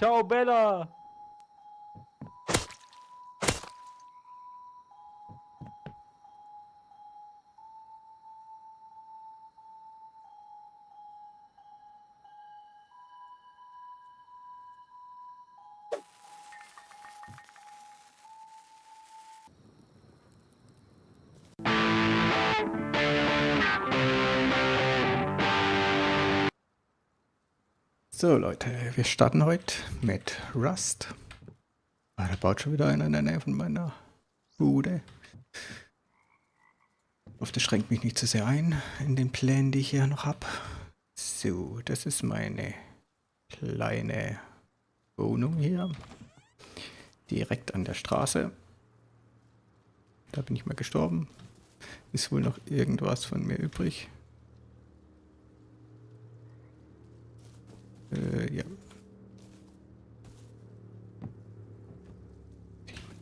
Ciao, Bella! So Leute, wir starten heute mit Rust. Ah, da baut schon wieder einer in der Nähe von meiner Bude. Ich hoffe, das schränkt mich nicht zu sehr ein in den Plänen, die ich hier noch habe. So, das ist meine kleine Wohnung hier. Direkt an der Straße. Da bin ich mal gestorben. Ist wohl noch irgendwas von mir übrig. Äh, ja.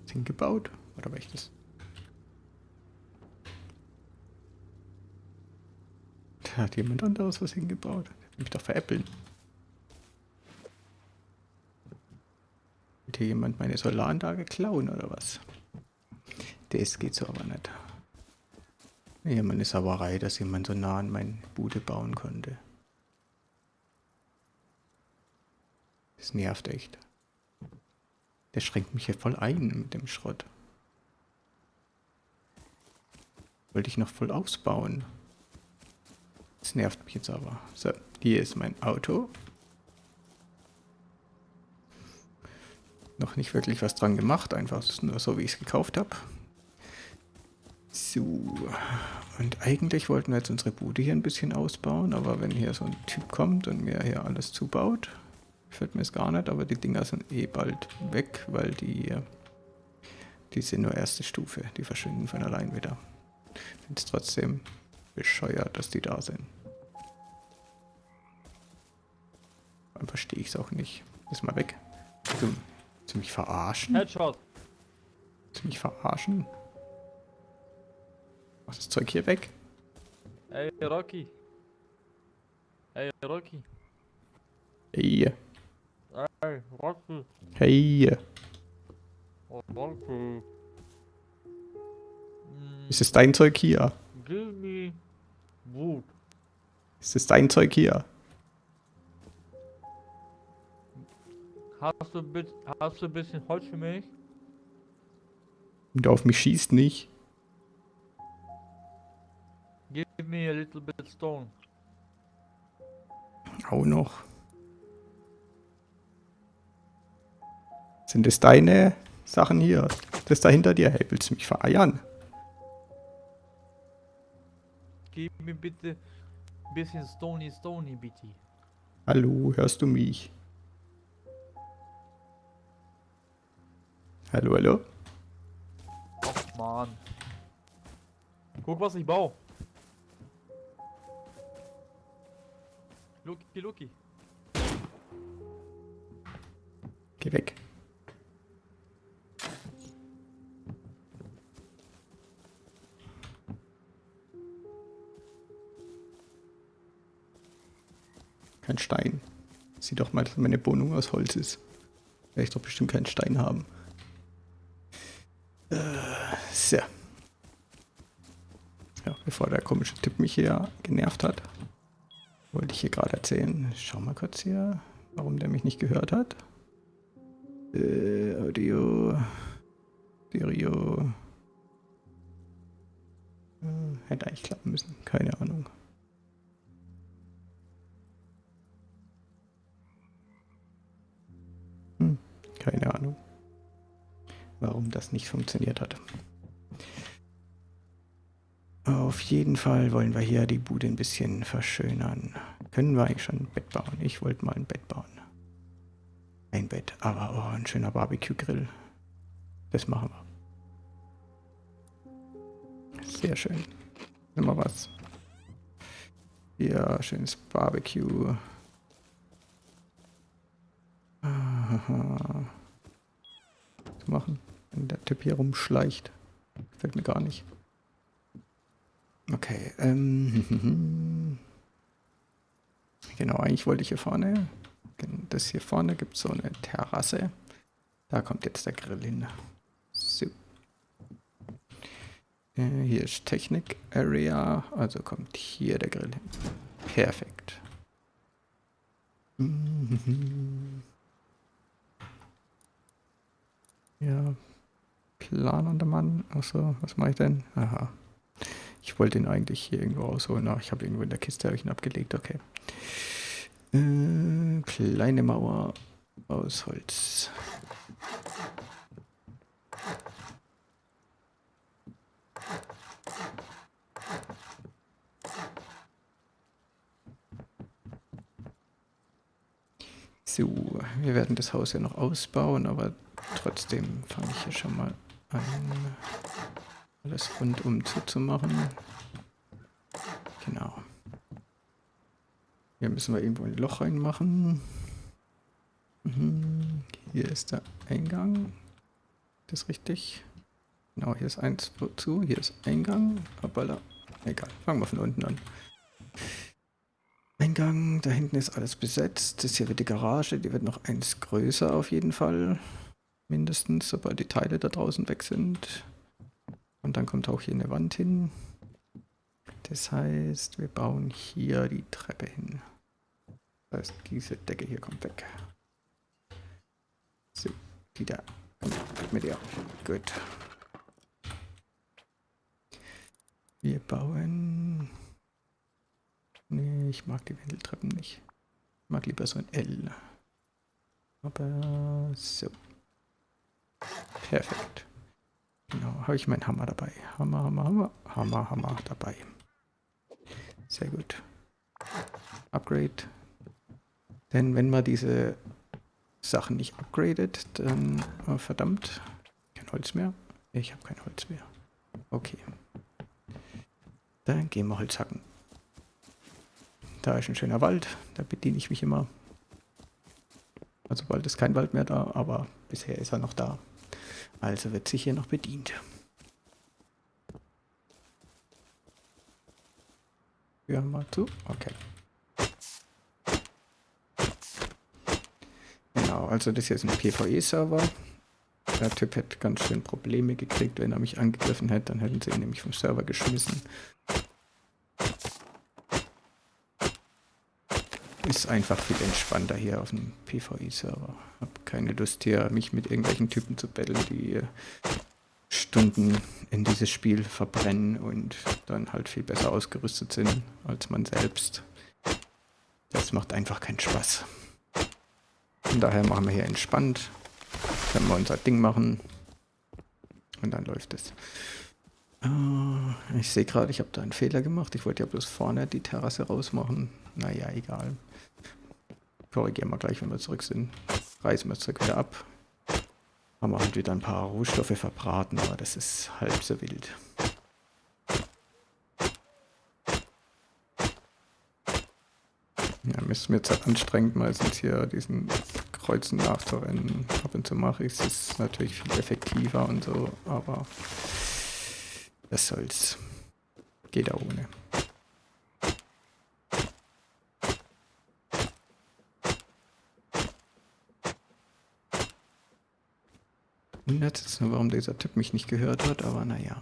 Ist hingebaut? Oder war ich das? Da hat jemand anderes was hingebaut. Hat mich doch veräppeln. Will hier jemand meine Solaranlage klauen oder was? Das geht so aber nicht. Ja, meine Sauerei, dass jemand so nah an meine Bude bauen konnte. Das nervt echt. Der schränkt mich hier voll ein mit dem Schrott. Wollte ich noch voll ausbauen. Das nervt mich jetzt aber. So, hier ist mein Auto. Noch nicht wirklich was dran gemacht, einfach nur so, wie ich es gekauft habe. So, und eigentlich wollten wir jetzt unsere Bude hier ein bisschen ausbauen, aber wenn hier so ein Typ kommt und mir hier alles zubaut, Gefällt mir es gar nicht, aber die Dinger sind eh bald weg, weil die, die sind nur erste Stufe. Die verschwinden von allein wieder. Ich finde es trotzdem bescheuert, dass die da sind. Dann verstehe ich es auch nicht. Ist mal weg. Du, ziemlich verarschen? Headshot. Ziemlich verarschen? Mach das Zeug hier weg. Ey, Rocky. Ey, Rocky. Ey. Hey, Rocky. Hey. Oh, Rocky. Ist es dein Zeug hier? Give me wood. Ist es dein Zeug hier? Hast du, hast du ein bisschen Holz für mich? Und auf mich schießt nicht. Give me a little bit stone. Auch noch. Sind das deine Sachen hier? Das da hinter dir? Hey, willst du mich vereiern? Gib mir bitte ein bisschen Stony Stony, bitte. Hallo, hörst du mich? Hallo, hallo? Ach, Mann. Guck, was ich baue. Lucky, Lucky. Geh weg. Kein Stein. Sieh doch mal, dass meine Wohnung aus Holz ist. Werde ich doch bestimmt keinen Stein haben. Äh, so. Ja, bevor der komische Typ mich hier genervt hat, wollte ich hier gerade erzählen. Schau mal kurz hier, warum der mich nicht gehört hat. Äh, Audio. Stereo. Äh, hätte eigentlich klappen müssen. Keine Ahnung. Keine Ahnung, warum das nicht funktioniert hat. Auf jeden Fall wollen wir hier die Bude ein bisschen verschönern. Können wir eigentlich schon ein Bett bauen? Ich wollte mal ein Bett bauen. Ein Bett, aber oh, ein schöner Barbecue-Grill. Das machen wir. Sehr schön. Nimm mal was. Ja, schönes Barbecue. Aha machen, wenn der Typ hier rumschleicht. Gefällt mir gar nicht. Okay, ähm, genau, eigentlich wollte ich hier vorne Das hier vorne gibt es so eine Terrasse. Da kommt jetzt der Grill hin. So. Äh, hier ist Technik Area, also kommt hier der Grill hin. Perfekt. Mhm. Ja, planender Mann. Achso, was mache ich denn? Aha. Ich wollte ihn eigentlich hier irgendwo rausholen. Ach, ich habe irgendwo in der Kiste ich ihn abgelegt. Okay. Äh, kleine Mauer aus Holz. So, wir werden das Haus ja noch ausbauen, aber trotzdem fange ich hier schon mal an, alles rundum zuzumachen. Genau. Hier müssen wir irgendwo ein Loch reinmachen. Mhm. Hier ist der Eingang. Das ist richtig. Genau, hier ist eins zu, hier ist Eingang. Hoppala. Egal, fangen wir von unten an. Eingang, da hinten ist alles besetzt. Das hier wird die Garage, die wird noch eins größer auf jeden Fall. Mindestens, sobald die Teile da draußen weg sind. Und dann kommt auch hier eine Wand hin. Das heißt, wir bauen hier die Treppe hin. Das heißt, diese Decke hier kommt weg. So, die da. Komm, mit dir. Gut. Wir bauen... Nee, ich mag die Wendeltreppen nicht. Ich mag lieber so ein L. Aber so. Perfekt. Genau, habe ich meinen Hammer dabei. Hammer, Hammer, Hammer, Hammer, Hammer dabei. Sehr gut. Upgrade. Denn wenn man diese Sachen nicht upgradet, dann... Oh, verdammt. Kein Holz mehr. Ich habe kein Holz mehr. Okay. Dann gehen wir Holz hacken. Da ist ein schöner Wald. Da bediene ich mich immer. Also bald ist kein Wald mehr da, aber bisher ist er noch da. Also wird sich hier noch bedient. Hören mal zu. Okay. Genau, also das hier ist ein PvE-Server. Der Typ hätte ganz schön Probleme gekriegt, wenn er mich angegriffen hätte. Dann hätten sie ihn nämlich vom Server geschmissen. Ist einfach viel entspannter hier auf dem PvE-Server. Hab keine Lust hier, mich mit irgendwelchen Typen zu betteln, die Stunden in dieses Spiel verbrennen und dann halt viel besser ausgerüstet sind als man selbst. Das macht einfach keinen Spaß. Von daher machen wir hier entspannt. Können wir unser Ding machen. Und dann läuft es. Äh, ich sehe gerade, ich habe da einen Fehler gemacht. Ich wollte ja bloß vorne die Terrasse rausmachen. Naja, egal. Korrigieren wir gleich, wenn wir zurück sind. Reißen wir es zurück wieder ab. Haben wir halt wieder ein paar Rohstoffe verbraten, aber das ist halb so wild. Ja, ist mir jetzt anstrengend, meistens hier diesen Kreuzen nachzurennen. Ab und zu mache ich es, natürlich viel effektiver und so, aber das soll's. Geht auch ohne. Wundert jetzt nur, warum dieser Typ mich nicht gehört hat, aber naja.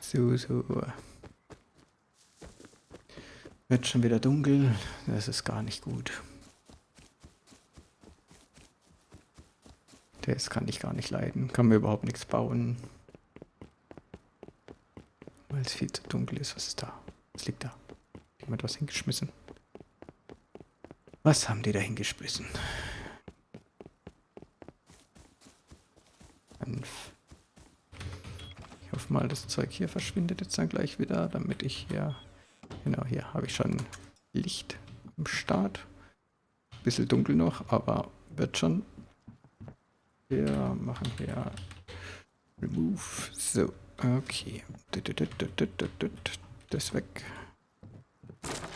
So, so. Wird schon wieder dunkel. Das ist gar nicht gut. Das kann ich gar nicht leiden. Kann mir überhaupt nichts bauen. Weil es viel zu dunkel ist. Was ist da? Was liegt da? Jemand was hingeschmissen? Was haben die da hingeschmissen? Ich hoffe mal, das Zeug hier verschwindet jetzt dann gleich wieder, damit ich hier Genau, hier habe ich schon Licht am Start. Bisschen dunkel noch, aber wird schon. Hier machen wir Remove. So, Okay. Das weg.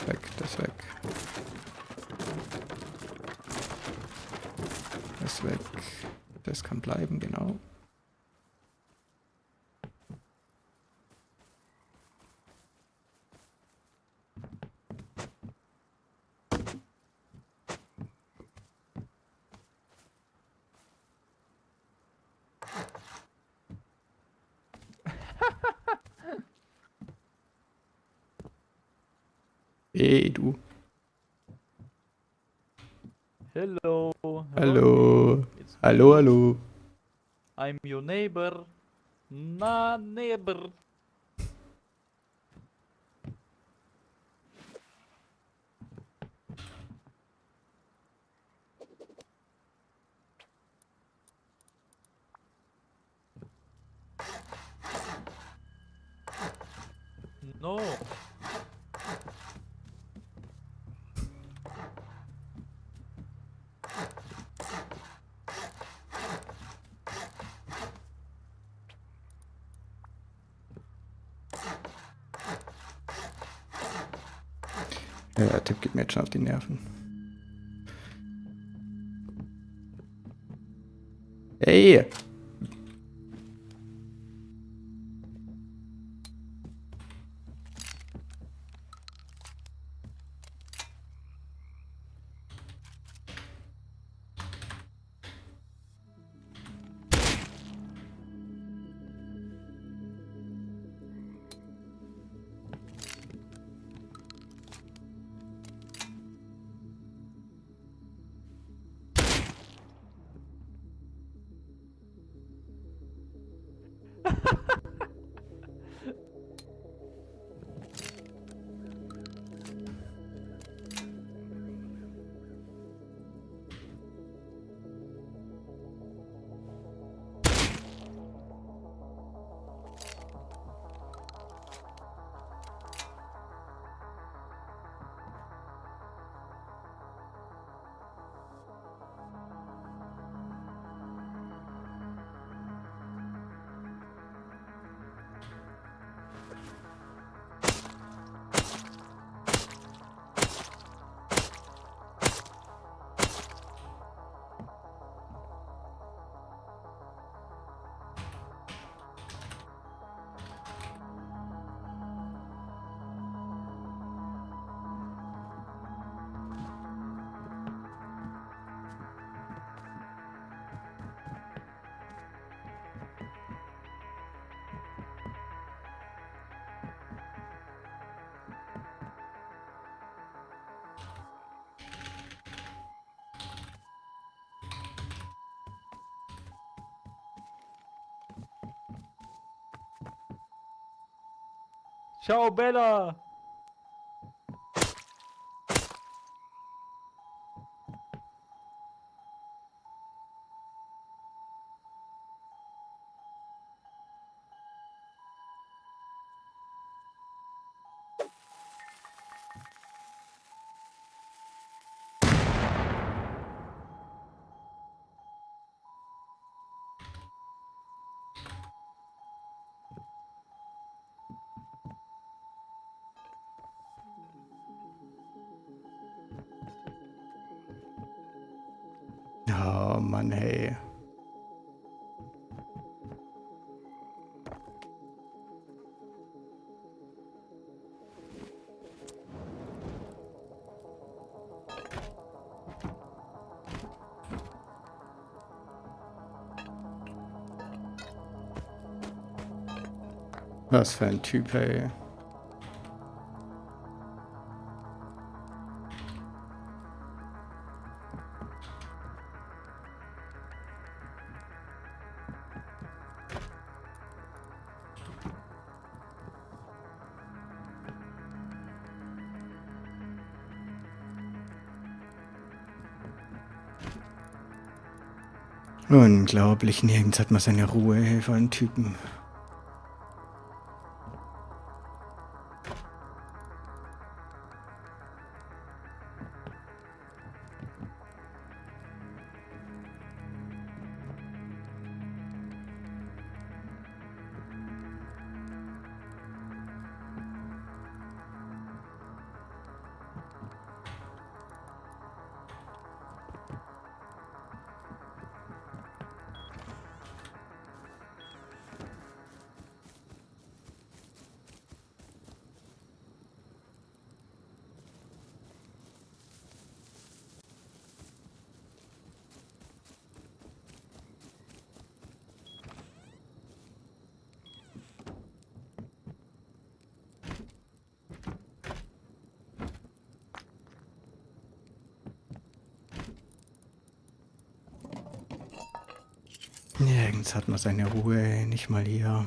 Weg, das weg. Das weg. Das kann bleiben, genau. Hey, du. Hello. Hallo, me. hallo. I'm your neighbor. Na, neighbor. No. Jetzt schon auf die Nerven. Hey! Ciao, Bella. Oh Mann, hey. Was für ein Typ, hey. Unglaublich, nirgends hat man seine Ruhe, hey, einen Typen. Man seine Ruhe, nicht mal hier.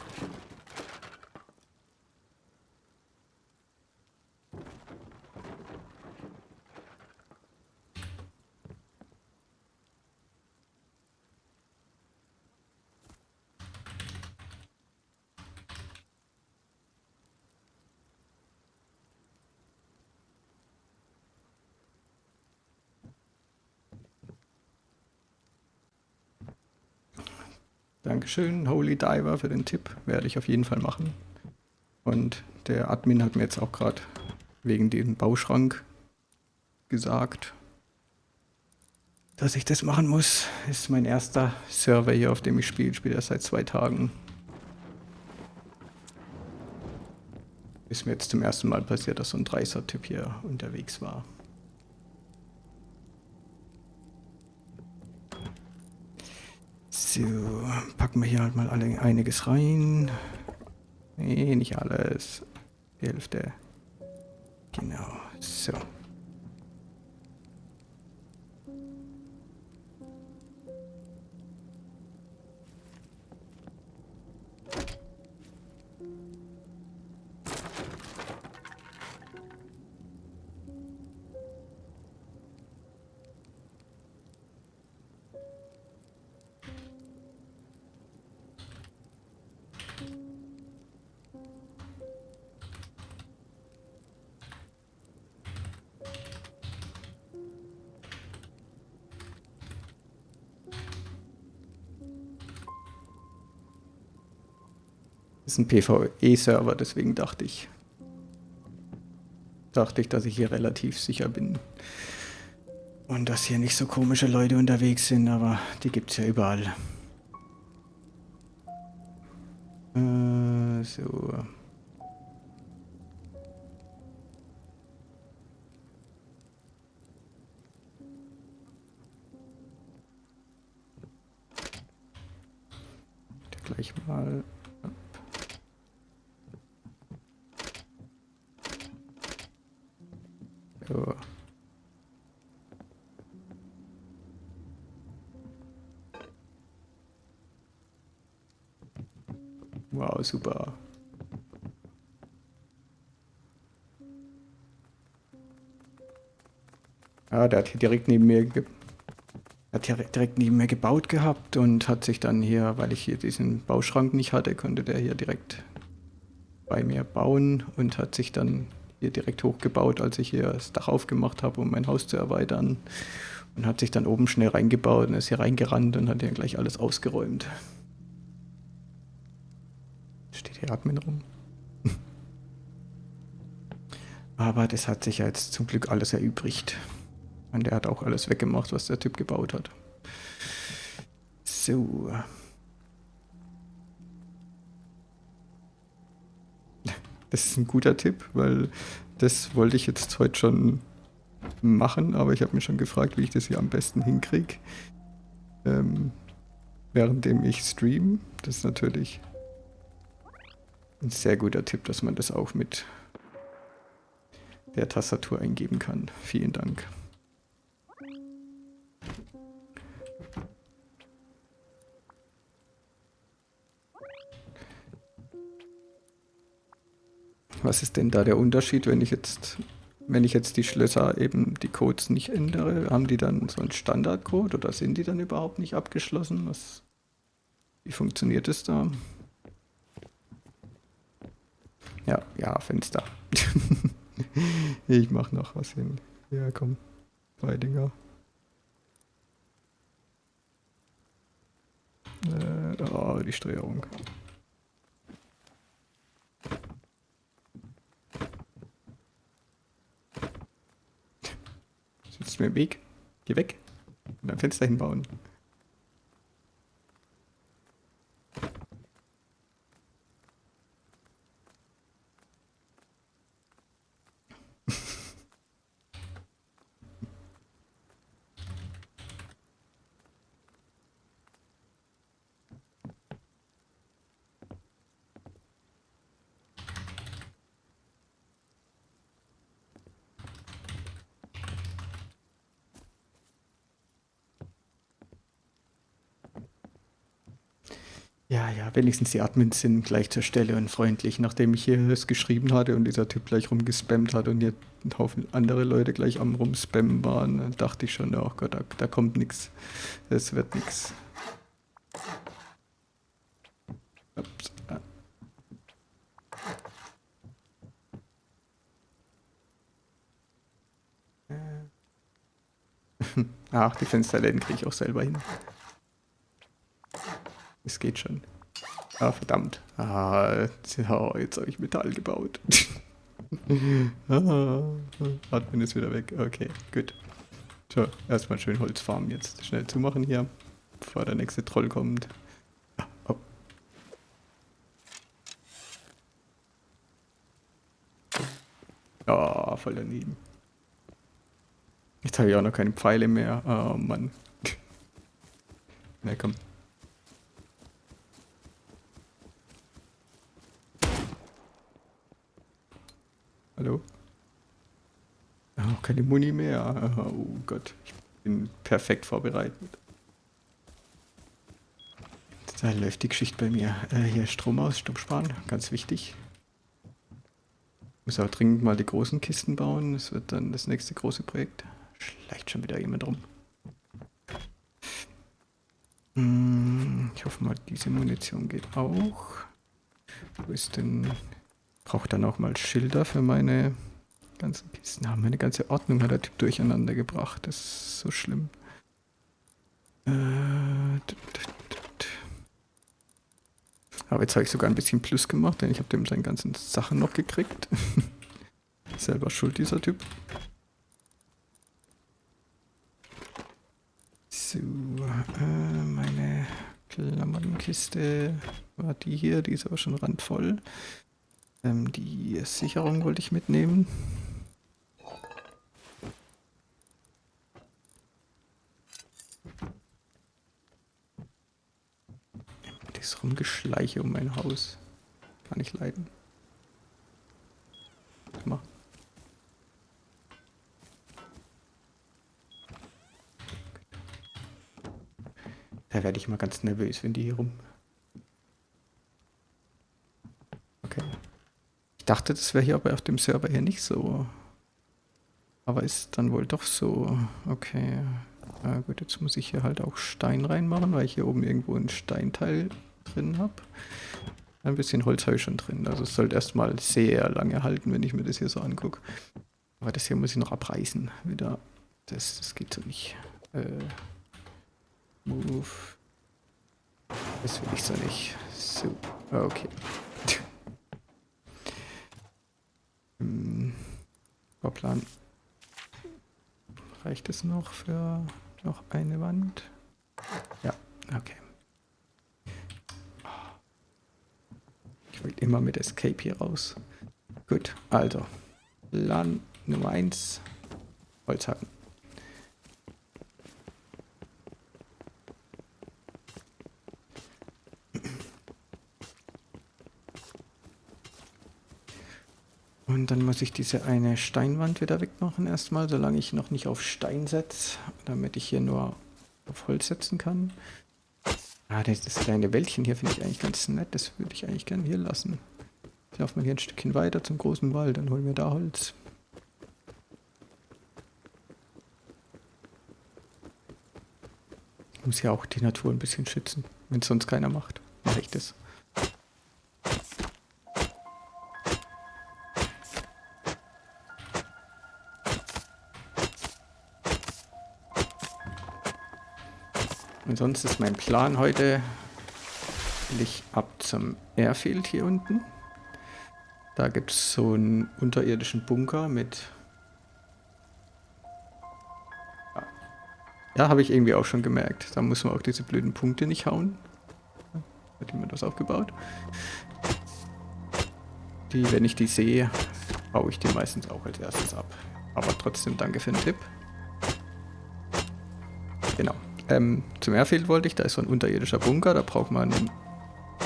Dankeschön, Holy Diver, für den Tipp. Werde ich auf jeden Fall machen. Und der Admin hat mir jetzt auch gerade wegen dem Bauschrank gesagt, dass ich das machen muss. Ist mein erster Server hier, auf dem ich spiele. Ich spiele erst seit zwei Tagen. Ist mir jetzt zum ersten Mal passiert, dass so ein Dreißer-Typ hier unterwegs war. So, packen wir hier halt mal alle einiges rein. Nee, nicht alles. Hälfte. Genau, so. Ist ein PvE-Server, deswegen dachte ich, dachte ich, dass ich hier relativ sicher bin. Und dass hier nicht so komische Leute unterwegs sind, aber die gibt es ja überall. Äh, so. Super. Ja, der hat hier direkt neben mir hat hier direkt neben mir gebaut gehabt und hat sich dann hier, weil ich hier diesen Bauschrank nicht hatte, konnte der hier direkt bei mir bauen und hat sich dann hier direkt hochgebaut, als ich hier das Dach aufgemacht habe, um mein Haus zu erweitern. Und hat sich dann oben schnell reingebaut und ist hier reingerannt und hat hier gleich alles ausgeräumt. Hier Admin rum. Aber das hat sich ja jetzt zum Glück alles erübrigt. Und der hat auch alles weggemacht, was der Typ gebaut hat. So. Das ist ein guter Tipp, weil das wollte ich jetzt heute schon machen, aber ich habe mir schon gefragt, wie ich das hier am besten hinkriege. Ähm, währenddem ich stream. Das ist natürlich ein sehr guter Tipp, dass man das auch mit der Tastatur eingeben kann. Vielen Dank. Was ist denn da der Unterschied, wenn ich jetzt, wenn ich jetzt die Schlösser eben die Codes nicht ändere? Haben die dann so einen Standardcode oder sind die dann überhaupt nicht abgeschlossen? Was, wie funktioniert es da? Ja, ja, Fenster. ich mach noch was hin. Ja, komm. Zwei Dinger. Äh, oh, die Steuerung. Sitzt mir im Weg. Geh weg. Und ein Fenster hinbauen. Ja, ja, wenigstens die Admins sind gleich zur Stelle und freundlich. Nachdem ich hier es geschrieben hatte und dieser Typ gleich rumgespammt hat und hier ein Haufen andere Leute gleich am rumspammen waren, dachte ich schon, oh Gott, da, da kommt nichts. Es wird nichts. Ach, die Fensterläden kriege ich auch selber hin. Geht schon. Ah, verdammt. Ah, jetzt habe ich Metall gebaut. ah, Atmen ist wieder weg. Okay, gut. So, erstmal schön Holzfarmen jetzt schnell zumachen hier, bevor der nächste Troll kommt. Ah, oh. oh, voll daneben. Jetzt habe ich auch noch keine Pfeile mehr. Oh Mann. Na komm. Hallo? Oh, keine Muni mehr. Oh Gott, ich bin perfekt vorbereitet. Da läuft die Geschichte bei mir. Äh, hier Strom aus, Strom sparen, ganz wichtig. Muss auch dringend mal die großen Kisten bauen. Das wird dann das nächste große Projekt. Schleicht schon wieder jemand rum. Hm, ich hoffe mal, diese Munition geht auch. Wo ist denn brauche dann auch mal Schilder für meine ganzen Kisten. Ja, meine ganze Ordnung hat der Typ durcheinander gebracht. Das ist so schlimm. Äh, Aber jetzt habe ich sogar ein bisschen Plus gemacht, denn ich habe dem seine ganzen Sachen noch gekriegt. Selber schuld, dieser Typ. So, äh, meine Klamottenkiste war die hier, die ist aber schon randvoll. Ähm, die Sicherung wollte ich mitnehmen. Das Rumgeschleiche um mein Haus. Kann ich leiden. Mal. Da werde ich mal ganz nervös, wenn die hier rum. Okay. Ich dachte, das wäre hier aber auf dem Server hier nicht so. Aber ist dann wohl doch so. Okay. Na gut, jetzt muss ich hier halt auch Stein reinmachen, weil ich hier oben irgendwo ein Steinteil drin habe. Ein bisschen Holz habe ich schon drin. Also es sollte erstmal sehr lange halten, wenn ich mir das hier so angucke. Aber das hier muss ich noch abreißen. Wieder. Das, das geht so nicht. Äh, Move. Das will ich so nicht. So. Okay. hm. Bauplan. Reicht es noch für noch eine Wand? Ja, okay. Ich will immer mit Escape hier raus. Gut, also. Plan Nummer 1. Holzhacken. Und dann muss ich diese eine Steinwand wieder wegmachen erstmal, solange ich noch nicht auf Stein setze, damit ich hier nur auf Holz setzen kann. Ah, das, das kleine Wäldchen hier finde ich eigentlich ganz nett, das würde ich eigentlich gerne hier lassen. Ich laufe mal hier ein Stückchen weiter zum großen Wald, dann holen wir da Holz. Ich muss ja auch die Natur ein bisschen schützen, wenn es sonst keiner macht. Mache ich das. Und sonst ist mein Plan heute, will ich ab zum Airfield hier unten. Da gibt es so einen unterirdischen Bunker mit... Ja, habe ich irgendwie auch schon gemerkt. Da muss man auch diese blöden Punkte nicht hauen. Hat jemand das aufgebaut? Die, wenn ich die sehe, baue ich die meistens auch als erstes ab. Aber trotzdem danke für den Tipp. Ähm, zum Airfield wollte ich, da ist so ein unterirdischer Bunker, da braucht man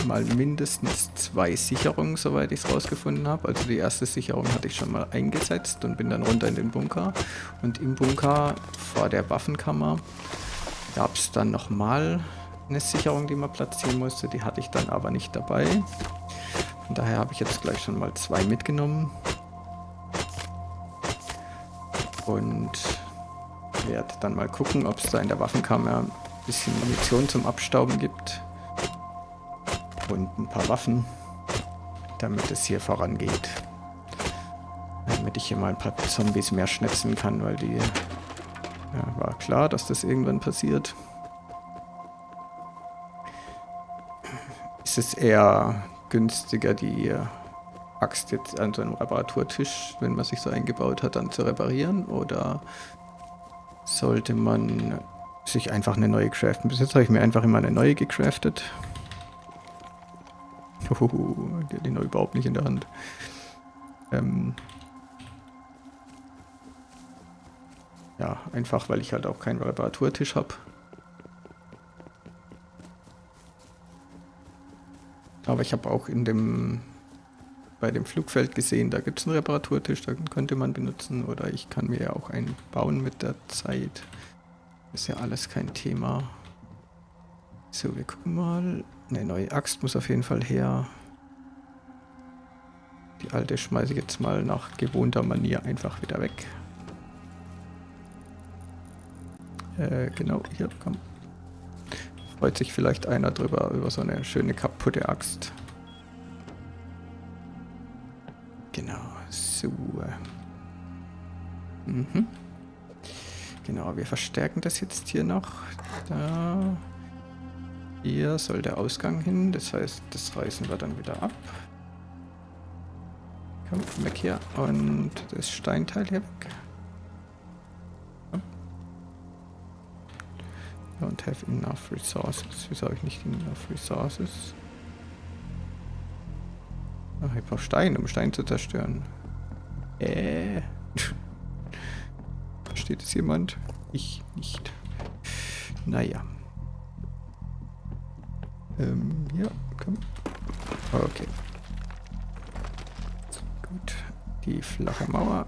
mal mindestens zwei Sicherungen, soweit ich es rausgefunden habe. Also die erste Sicherung hatte ich schon mal eingesetzt und bin dann runter in den Bunker. Und im Bunker vor der Waffenkammer gab es dann nochmal eine Sicherung, die man platzieren musste. Die hatte ich dann aber nicht dabei. Von daher habe ich jetzt gleich schon mal zwei mitgenommen. Und werde dann mal gucken, ob es da in der Waffenkammer ein bisschen Munition zum Abstauben gibt. Und ein paar Waffen, damit es hier vorangeht. Damit ich hier mal ein paar Zombies mehr schnitzen kann, weil die... Ja, war klar, dass das irgendwann passiert. Ist es eher günstiger, die Axt jetzt an so einem Reparaturtisch, wenn man sich so eingebaut hat, dann zu reparieren? Oder sollte man sich einfach eine neue craften. Bis jetzt habe ich mir einfach immer eine neue gecraftet. Uhuhu, die hat die noch überhaupt nicht in der Hand. Ähm ja, einfach weil ich halt auch keinen Reparaturtisch habe. Aber ich habe auch in dem bei dem Flugfeld gesehen, da gibt es einen Reparaturtisch, da könnte man benutzen oder ich kann mir ja auch einen bauen mit der Zeit. Ist ja alles kein Thema. So, wir gucken mal. Eine neue Axt muss auf jeden Fall her. Die alte schmeiße ich jetzt mal nach gewohnter Manier einfach wieder weg. Äh, genau, hier, komm. Freut sich vielleicht einer drüber, über so eine schöne kaputte Axt. Genau, so. Mhm. Genau, wir verstärken das jetzt hier noch. Da. Hier soll der Ausgang hin, das heißt, das reißen wir dann wieder ab. Komm, weg hier. Und das Steinteil hier weg. Don't have enough resources. Wieso habe ich nicht enough resources? Ach, ich brauche Stein, um Stein zu zerstören. Äh. Versteht es jemand? Ich nicht. Naja. Ähm, ja, komm. Okay. Gut. Die flache Mauer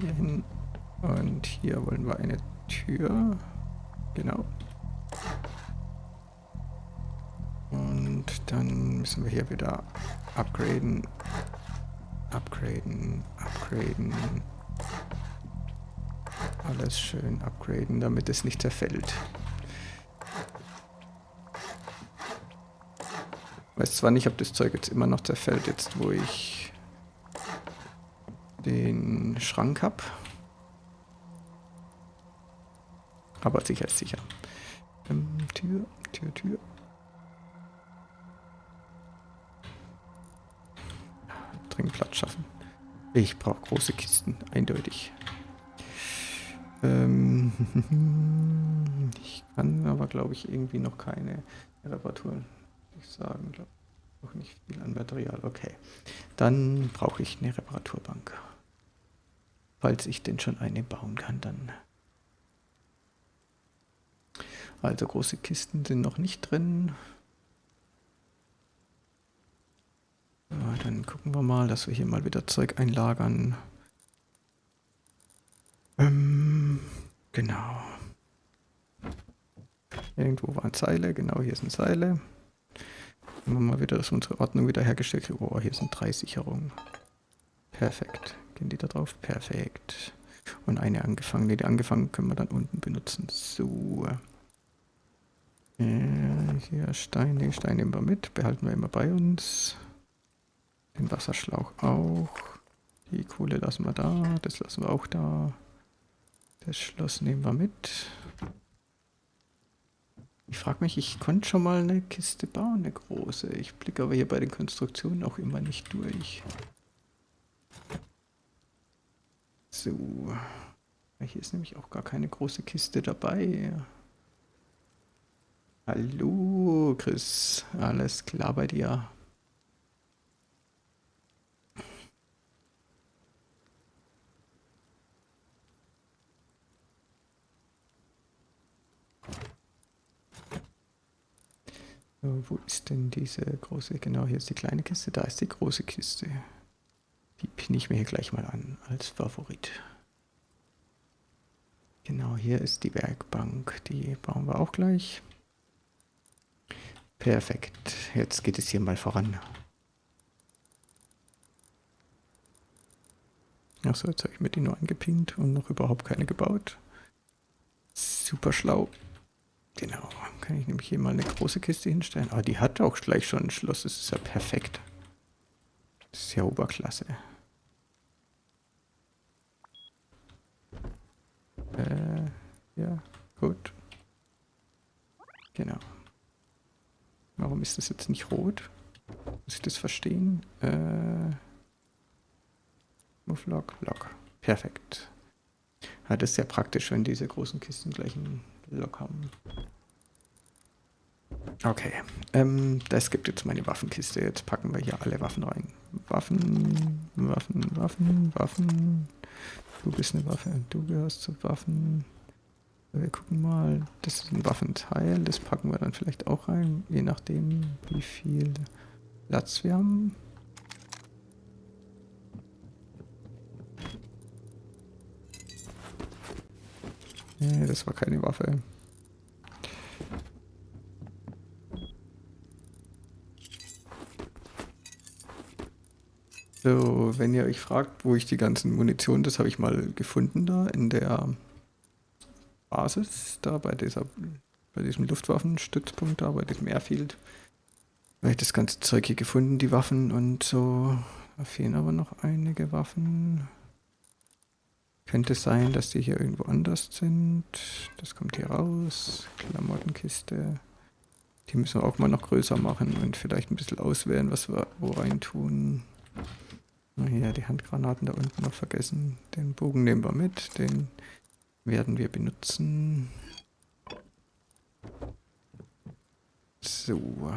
hier hin. Und hier wollen wir eine Tür. Genau. Und dann müssen wir hier wieder upgraden. Upgraden, upgraden. Alles schön upgraden, damit es nicht zerfällt. Weiß zwar nicht, ob das Zeug jetzt immer noch zerfällt, jetzt wo ich den Schrank habe. Aber sicher ist sicher. Ähm, Tür, Tür, Tür. Dringend Platz schaffen. Ich brauche große Kisten, eindeutig. Ähm, ich kann aber, glaube ich, irgendwie noch keine Reparaturen ich sagen, glaube auch nicht viel an Material. Okay, dann brauche ich eine Reparaturbank. Falls ich denn schon eine bauen kann, dann. Also große Kisten sind noch nicht drin. Ja, dann gucken wir mal, dass wir hier mal wieder Zeug einlagern. Ähm, genau. Irgendwo waren Seile, genau hier sind Seile. Gucken wir mal wieder, dass unsere Ordnung wieder hergestellt wird. Oh, hier sind drei Sicherungen. Perfekt. Gehen die da drauf? Perfekt. Und eine angefangen. Die angefangen können wir dann unten benutzen. So. Äh, hier Steine. Steine nehmen wir mit. Behalten wir immer bei uns. Den Wasserschlauch auch. Die Kohle lassen wir da. Das lassen wir auch da. Das Schloss nehmen wir mit. Ich frage mich, ich konnte schon mal eine Kiste bauen, eine große. Ich blicke aber hier bei den Konstruktionen auch immer nicht durch. So. Hier ist nämlich auch gar keine große Kiste dabei. Hallo, Chris. Alles klar bei dir? Wo ist denn diese große? Genau, hier ist die kleine Kiste. Da ist die große Kiste. Die pinne ich mir hier gleich mal an als Favorit. Genau, hier ist die Werkbank. Die bauen wir auch gleich. Perfekt. Jetzt geht es hier mal voran. Achso, jetzt habe ich mir die nur angepinnt und noch überhaupt keine gebaut. Super schlau. Genau, kann ich nämlich hier mal eine große Kiste hinstellen. Aber die hat auch gleich schon ein Schloss, das ist ja perfekt. Das ist ja Oberklasse. Äh, ja, gut. Genau. Warum ist das jetzt nicht rot? Muss ich das verstehen? Äh, Move Lock, Lock. Perfekt. Ja, das ist sehr praktisch, wenn diese großen Kisten gleich einen Lock haben. Okay, ähm, das gibt jetzt meine Waffenkiste. Jetzt packen wir hier alle Waffen rein. Waffen, Waffen, Waffen, Waffen. Du bist eine Waffe, du gehörst zu Waffen. Wir gucken mal, das ist ein Waffenteil, das packen wir dann vielleicht auch rein, je nachdem wie viel Platz wir haben. Nee, das war keine Waffe. So, wenn ihr euch fragt, wo ich die ganzen Munition, das habe ich mal gefunden da in der Basis, da bei dieser, bei diesem Luftwaffenstützpunkt da, bei diesem Airfield. Da habe ich das ganze Zeug hier gefunden, die Waffen und so. Da fehlen aber noch einige Waffen. Könnte sein, dass die hier irgendwo anders sind. Das kommt hier raus. Klamottenkiste. Die müssen wir auch mal noch größer machen und vielleicht ein bisschen auswählen, was wir wo rein tun. Hier, die Handgranaten da unten noch vergessen. Den Bogen nehmen wir mit, den werden wir benutzen. So.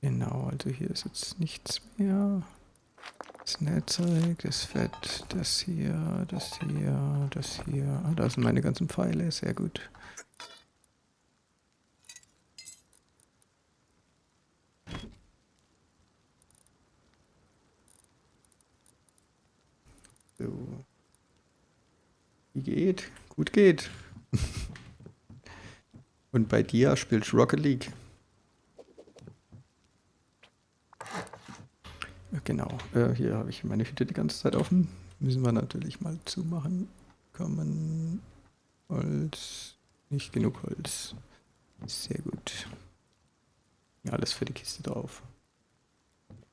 Genau, also hier ist jetzt nichts mehr. Das Netzwerk, das Fett, das hier, das hier, das hier. Ah, da sind meine ganzen Pfeile, sehr gut. So. Wie geht? Gut geht. Und bei dir spielst du Rocket League. Genau, äh, hier habe ich meine Hütte die ganze Zeit offen. Müssen wir natürlich mal zumachen. Kommen Holz, nicht genug Holz. Sehr gut. Alles für die Kiste drauf.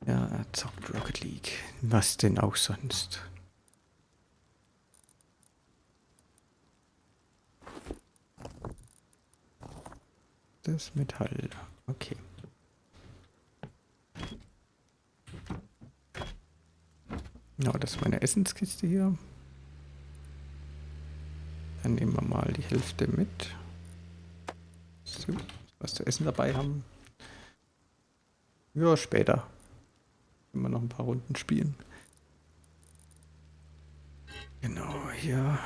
Ja, er zockt Rocket League. Was denn auch sonst? Das Metall. Okay. Ja, das ist meine Essenskiste hier. Dann nehmen wir mal die Hälfte mit. So, was zu essen dabei haben. Ja, später. Wenn wir noch ein paar Runden spielen. Genau, hier.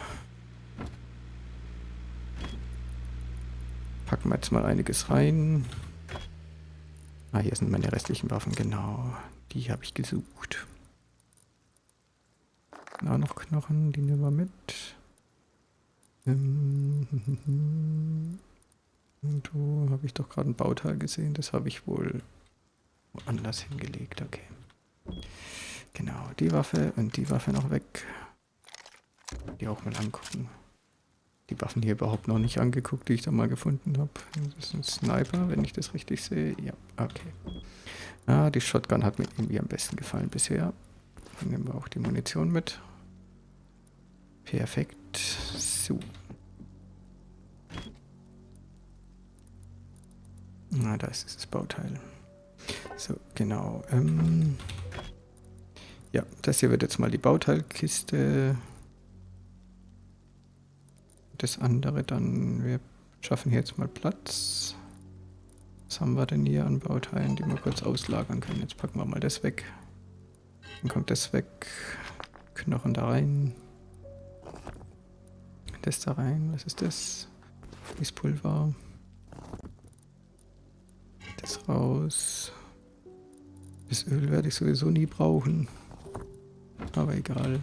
Packen wir jetzt mal einiges rein. Ah, hier sind meine restlichen Waffen, genau. Die habe ich gesucht. Auch noch Knochen, die nehmen wir mit. Ähm, Irgendwo habe ich doch gerade ein Bauteil gesehen. Das habe ich wohl woanders hingelegt. Okay. Genau, die Waffe und die Waffe noch weg. Die auch mal angucken. Die Waffen hier überhaupt noch nicht angeguckt, die ich da mal gefunden habe. Das ist ein Sniper, wenn ich das richtig sehe. Ja, okay. Ah, die Shotgun hat mir irgendwie am besten gefallen bisher. Dann nehmen wir auch die Munition mit. Perfekt. So. Na, da ist dieses Bauteil. So, genau. Ähm ja, das hier wird jetzt mal die Bauteilkiste. Das andere dann, wir schaffen hier jetzt mal Platz. Was haben wir denn hier an Bauteilen, die wir kurz auslagern können? Jetzt packen wir mal das weg. Dann kommt das weg. Knochen da rein. Das da rein. Was ist das? Fließpulver. Das raus. Das Öl werde ich sowieso nie brauchen. Aber egal.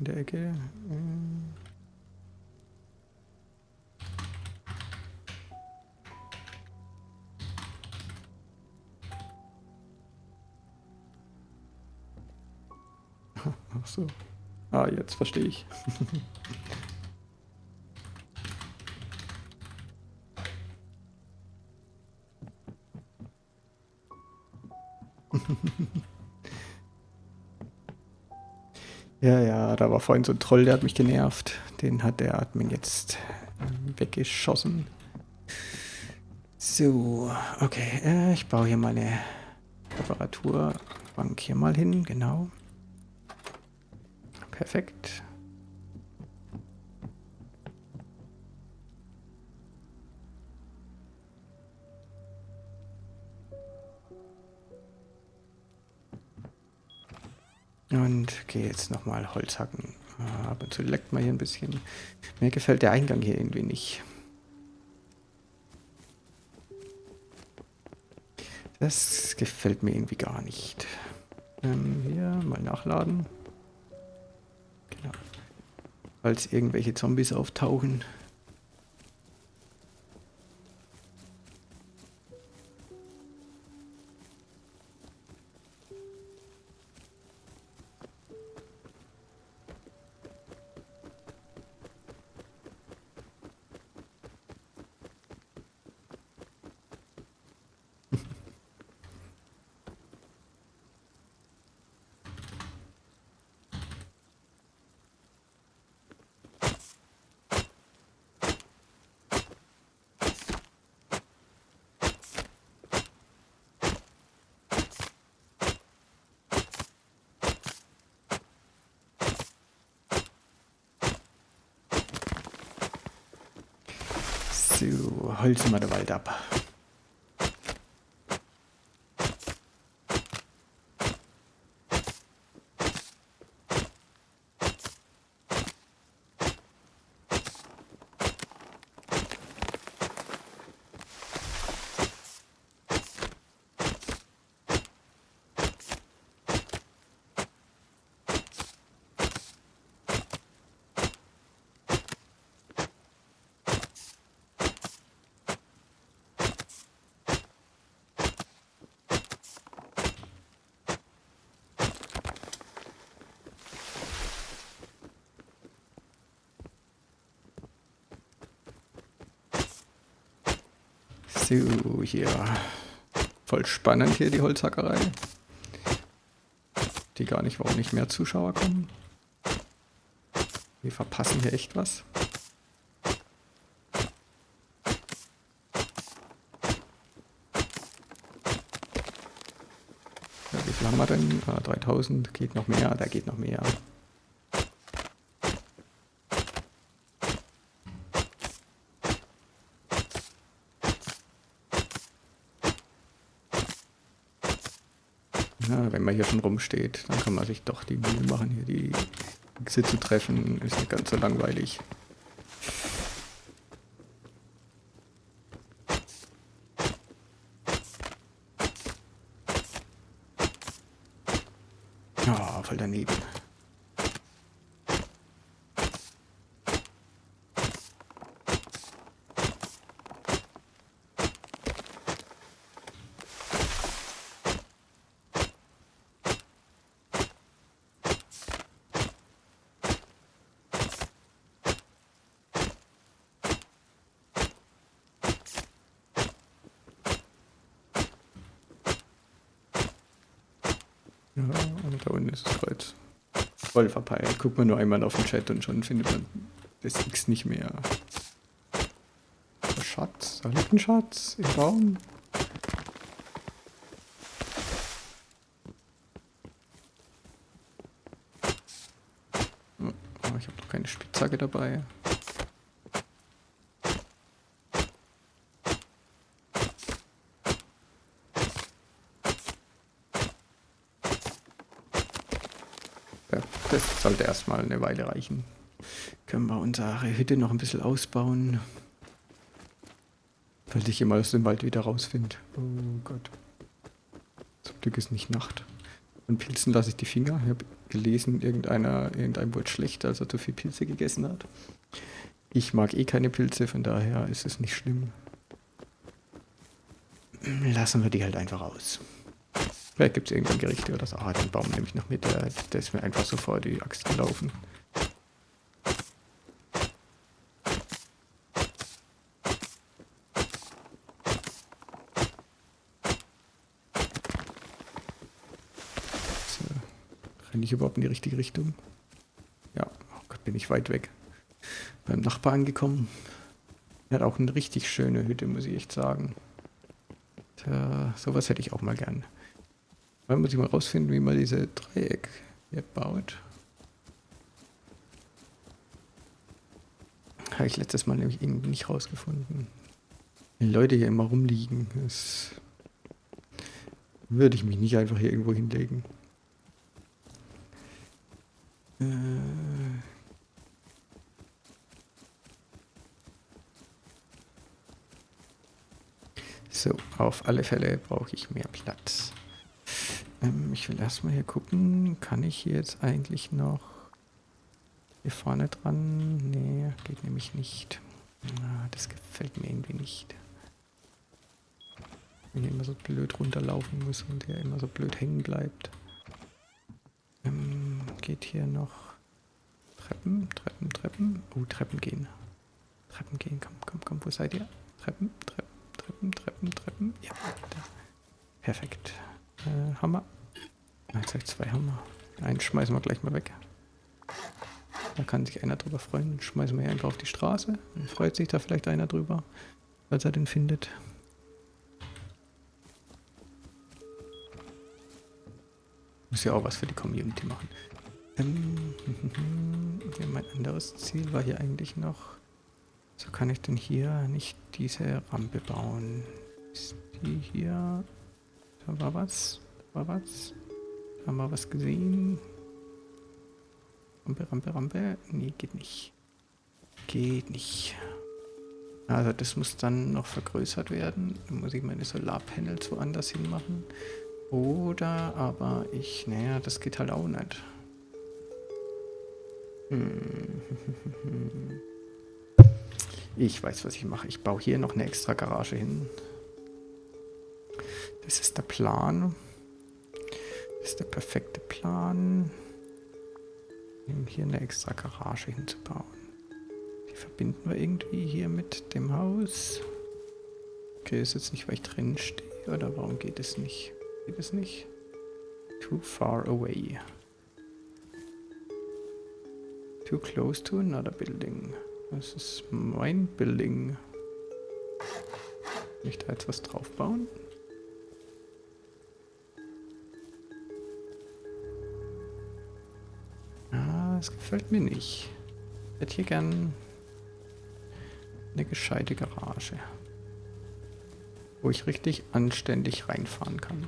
In der Ecke. Ähm. Ach so. Ah, jetzt verstehe ich. ja, ja, da war vorhin so ein Troll, der hat mich genervt. Den hat der Admin jetzt weggeschossen. So, okay, äh, ich baue hier meine Reparaturbank hier mal hin, genau. Perfekt. Jetzt nochmal Holz hacken. Ab und zu leckt man hier ein bisschen. Mir gefällt der Eingang hier irgendwie nicht. Das gefällt mir irgendwie gar nicht. Ähm, hier mal nachladen. Genau. Falls irgendwelche Zombies auftauchen. So, holzen wir den Wald ab. Hier. Voll spannend hier die Holzhackerei. Die gar nicht, warum nicht mehr Zuschauer kommen. Wir verpassen hier echt was. Ja, wie viel haben wir denn? Ah, 3000, geht noch mehr, da geht noch mehr. Ja, wenn man hier schon rumsteht, dann kann man sich doch die Mühe machen, hier die zu treffen. Ist nicht ganz so langweilig. Ja, voll daneben. Ja, und da unten ist das Kreuz. Voll verpeilt. Guckt man nur einmal auf den Chat und schon findet man das X nicht mehr. Schatz, da liegt ein Schatz im Baum. Oh, ich habe noch keine Spitzhacke dabei. Ja, das sollte erstmal eine Weile reichen. Können wir unsere Hütte noch ein bisschen ausbauen. Falls ich immer aus dem Wald wieder rausfinde. Oh Gott. Zum Glück ist nicht Nacht. Und Pilzen lasse ich die Finger. Ich habe gelesen, irgendeiner, irgendein wurde schlecht, als er zu viel Pilze gegessen hat. Ich mag eh keine Pilze, von daher ist es nicht schlimm. Lassen wir die halt einfach aus. Vielleicht gibt es irgendein Gericht oder so. Ah, den Baum nehme ich noch mit. Der, der ist mir einfach so vor die Axt gelaufen. So. Renne ich überhaupt in die richtige Richtung? Ja, oh Gott, bin ich weit weg. Beim Nachbar angekommen. Er hat auch eine richtig schöne Hütte, muss ich echt sagen. Tja, sowas hätte ich auch mal gern. Dann muss ich mal rausfinden, wie man diese Dreieck hier baut. Habe ich letztes Mal nämlich irgendwie nicht rausgefunden. Wenn Leute hier immer rumliegen, das würde ich mich nicht einfach hier irgendwo hinlegen. Äh so, auf alle Fälle brauche ich mehr Platz. Ähm, ich will erstmal hier gucken, kann ich hier jetzt eigentlich noch hier vorne dran? Nee, geht nämlich nicht. Ah, das gefällt mir irgendwie nicht. Wenn er immer so blöd runterlaufen muss und er immer so blöd hängen bleibt. Ähm, geht hier noch Treppen, Treppen, Treppen. Oh, Treppen gehen. Treppen gehen, komm, komm, komm, wo seid ihr? Treppen, Treppen, Treppen, Treppen, Treppen. Ja, da. Perfekt. Äh, Hammer. Jetzt habe ich zwei Hammer. Einen schmeißen wir gleich mal weg. Da kann sich einer drüber freuen. Den schmeißen wir hier einfach auf die Straße. Dann freut sich da vielleicht einer drüber, als er den findet. Muss ja auch was für die Community machen. Ähm, mein anderes Ziel war hier eigentlich noch So kann ich denn hier nicht diese Rampe bauen. Ist die hier? Da war was. Da war was. Da haben wir was gesehen. Rampe, Rampe, Rampe. Nee, geht nicht. Geht nicht. Also das muss dann noch vergrößert werden. Dann muss ich meine Solarpanels woanders hin machen. Oder aber ich, naja, das geht halt auch nicht. Hm. Ich weiß, was ich mache. Ich baue hier noch eine extra Garage hin. Das ist der Plan. Das ist der perfekte Plan. Hier eine extra Garage hinzubauen. Die verbinden wir irgendwie hier mit dem Haus. Okay, ist jetzt nicht, weil ich drin stehe. Oder warum geht es nicht? Geht es nicht? Too far away. Too close to another building. Das ist mein Building. Kann ich da jetzt was drauf das gefällt mir nicht. Ich hätte hier gern eine gescheite Garage. Wo ich richtig anständig reinfahren kann.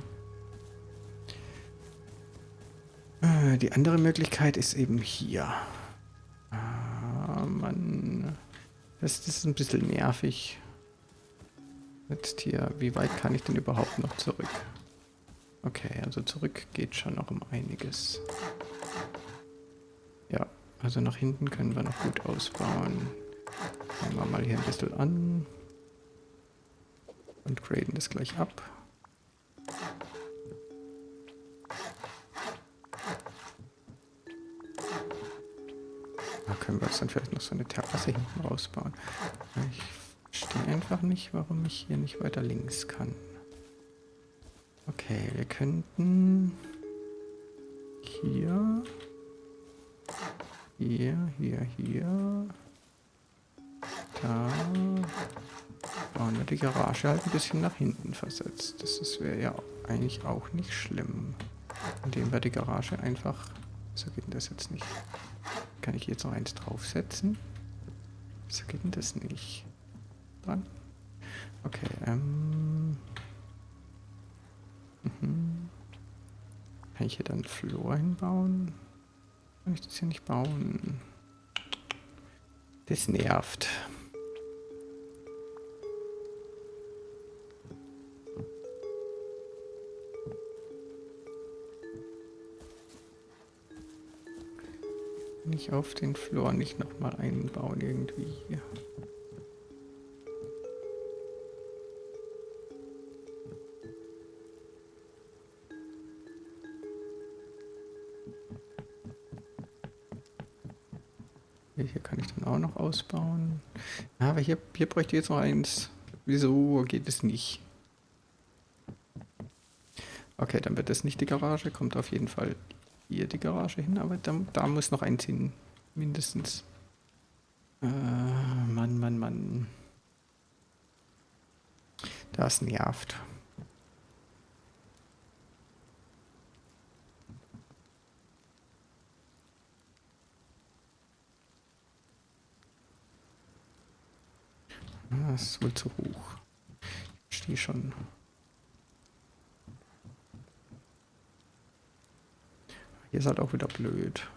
Äh, die andere Möglichkeit ist eben hier. Ah, Mann. Das, das ist ein bisschen nervig. Jetzt hier, wie weit kann ich denn überhaupt noch zurück? Okay, also zurück geht schon noch um einiges. Also nach hinten können wir noch gut ausbauen. Fangen wir mal hier ein bisschen an. Und graden das gleich ab. Da können wir jetzt dann vielleicht noch so eine Terrasse hinten rausbauen. Ich verstehe einfach nicht, warum ich hier nicht weiter links kann. Okay, wir könnten hier, hier, hier, hier, da wir die Garage halt ein bisschen nach hinten versetzt. Das wäre ja eigentlich auch nicht schlimm, indem wir die Garage einfach, so geht denn das jetzt nicht. Kann ich jetzt noch eins draufsetzen? So geht denn das nicht. Dran. Okay, ähm. Mhm. Kann ich hier dann Floor hinbauen? Kann ich das hier nicht bauen? Das nervt. Nicht auf den Floor nicht nochmal einbauen irgendwie. Hier ausbauen. Aber hier, hier bräuchte ich jetzt noch eins. Wieso geht es nicht? Okay, dann wird das nicht die Garage. Kommt auf jeden Fall hier die Garage hin. Aber da, da muss noch eins hin. Mindestens. Äh, Mann, Mann, Mann. Das nervt. Das ist wohl zu hoch. Ich stehe schon. Hier ist halt auch wieder blöd.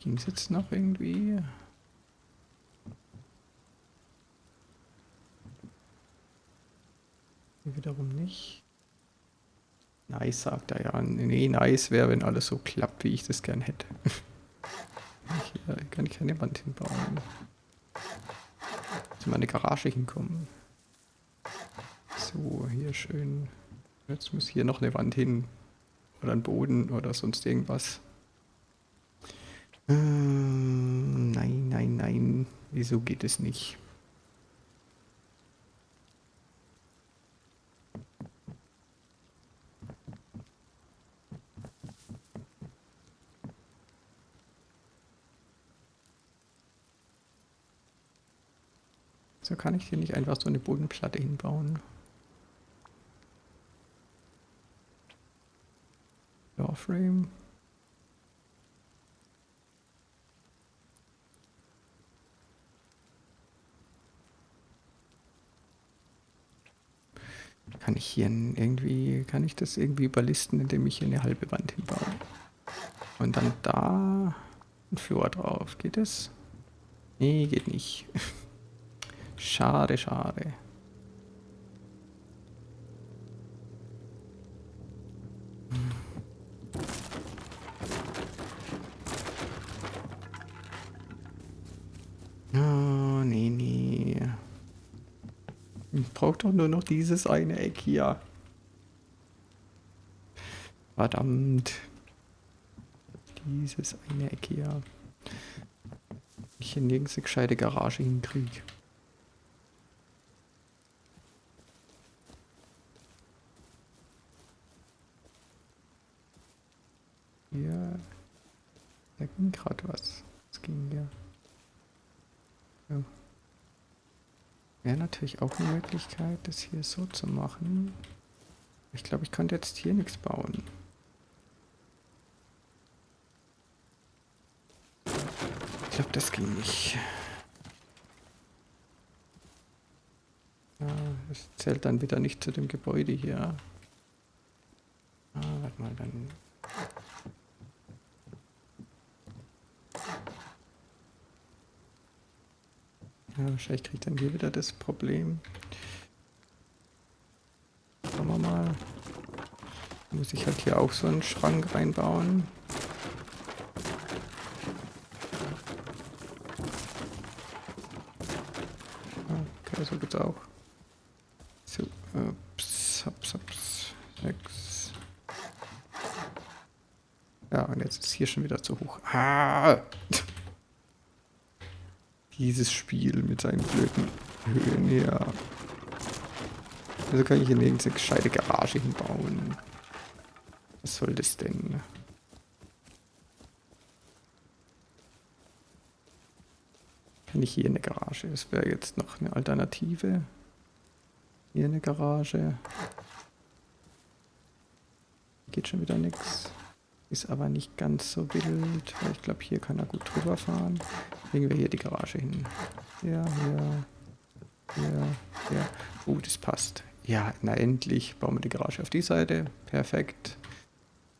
Ging es jetzt noch irgendwie? Hier wiederum nicht. Nice, sagt er ja. Nee, nice wäre, wenn alles so klappt, wie ich das gern hätte. Hier kann ich keine Wand hinbauen. Zu meine Garage hinkommen. So, hier schön. Jetzt muss hier noch eine Wand hin. Oder ein Boden oder sonst irgendwas. Ähm, nein, nein, nein. Wieso geht es nicht? einfach so eine Bodenplatte hinbauen. Doorframe. Kann ich hier irgendwie, kann ich das irgendwie überlisten, indem ich hier eine halbe Wand hinbaue? Und dann da ein Flur drauf. Geht das? Nee, geht nicht. schade, schade. Oh, nee, nee. Ich brauche doch nur noch dieses eine Eck hier. Verdammt. Dieses eine Eck hier. Ich hier nirgends eine gescheite Garage hinkriege. Hier. Da ging gerade was. Es ging ja. ja. Wäre natürlich auch eine Möglichkeit, das hier so zu machen. Ich glaube, ich könnte jetzt hier nichts bauen. Ich glaube, das ging nicht. Ja, das zählt dann wieder nicht zu dem Gebäude hier. Ah, warte mal, dann Ja, wahrscheinlich kriegt dann hier wieder das Problem. Schauen wir mal. Muss ich halt hier auch so einen Schrank reinbauen. Okay, so geht's auch. So, ups, ups, ups, sechs. Ja, und jetzt ist hier schon wieder zu hoch. Ah! Dieses Spiel mit seinen blöden Höhen, ja. Also kann ich hier nirgends eine gescheite Garage hinbauen. Was soll das denn? Kann ich hier eine Garage? Das wäre jetzt noch eine Alternative. Hier eine Garage. Geht schon wieder nichts. Ist aber nicht ganz so wild, weil ich glaube, hier kann er gut drüber fahren. Legen wir hier die Garage hin. Ja, hier, hier, hier. Oh, das passt. Ja, na endlich bauen wir die Garage auf die Seite. Perfekt.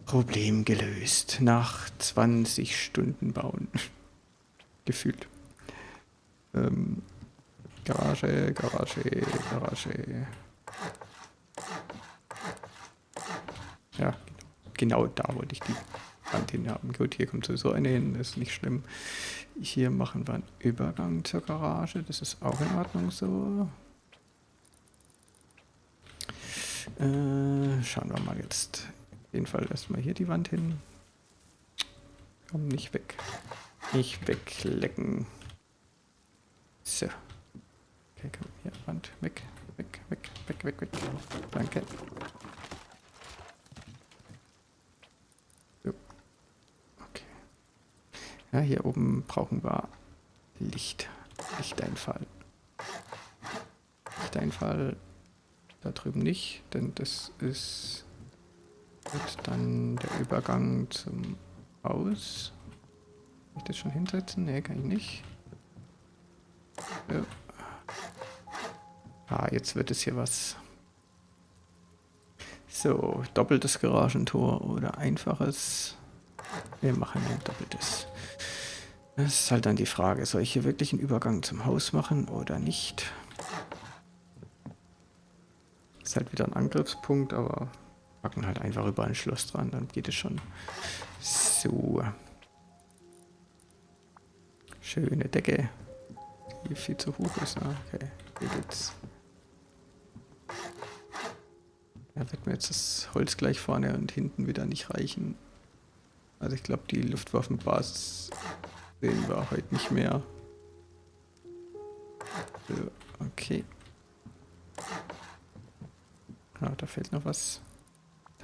Problem gelöst. Nach 20 Stunden bauen. Gefühlt. Ähm, Garage, Garage, Garage. Ja, genau da wollte ich die Wand hin haben. Gut, hier kommt sowieso eine hin, ist nicht schlimm. Hier machen wir einen Übergang zur Garage, das ist auch in Ordnung so. Äh, schauen wir mal jetzt. Auf jeden Fall erstmal hier die Wand hin. Komm, nicht weg. Nicht weglecken. So. Okay, komm, hier, Wand, weg, weg, weg, weg, weg, weg. Danke. Ja, hier oben brauchen wir Licht. Lichteinfall. Lichteinfall da drüben nicht, denn das ist wird dann der Übergang zum Haus. Kann ich das schon hinsetzen? Ne, kann ich nicht. Ja. Ah, jetzt wird es hier was. So, doppeltes Garagentor oder einfaches. Wir machen ein doppeltes. Das ist halt dann die Frage, soll ich hier wirklich einen Übergang zum Haus machen oder nicht? Ist halt wieder ein Angriffspunkt, aber packen halt einfach über ein Schloss dran, dann geht es schon. So. Schöne Decke. Die viel zu hoch ist. Ah, okay, hier geht's. Ja, wird mir jetzt das Holz gleich vorne und hinten wieder nicht reichen. Also ich glaube, die Luftwaffenbasis sehen wir heute nicht mehr. Okay. Ah, da fehlt noch was.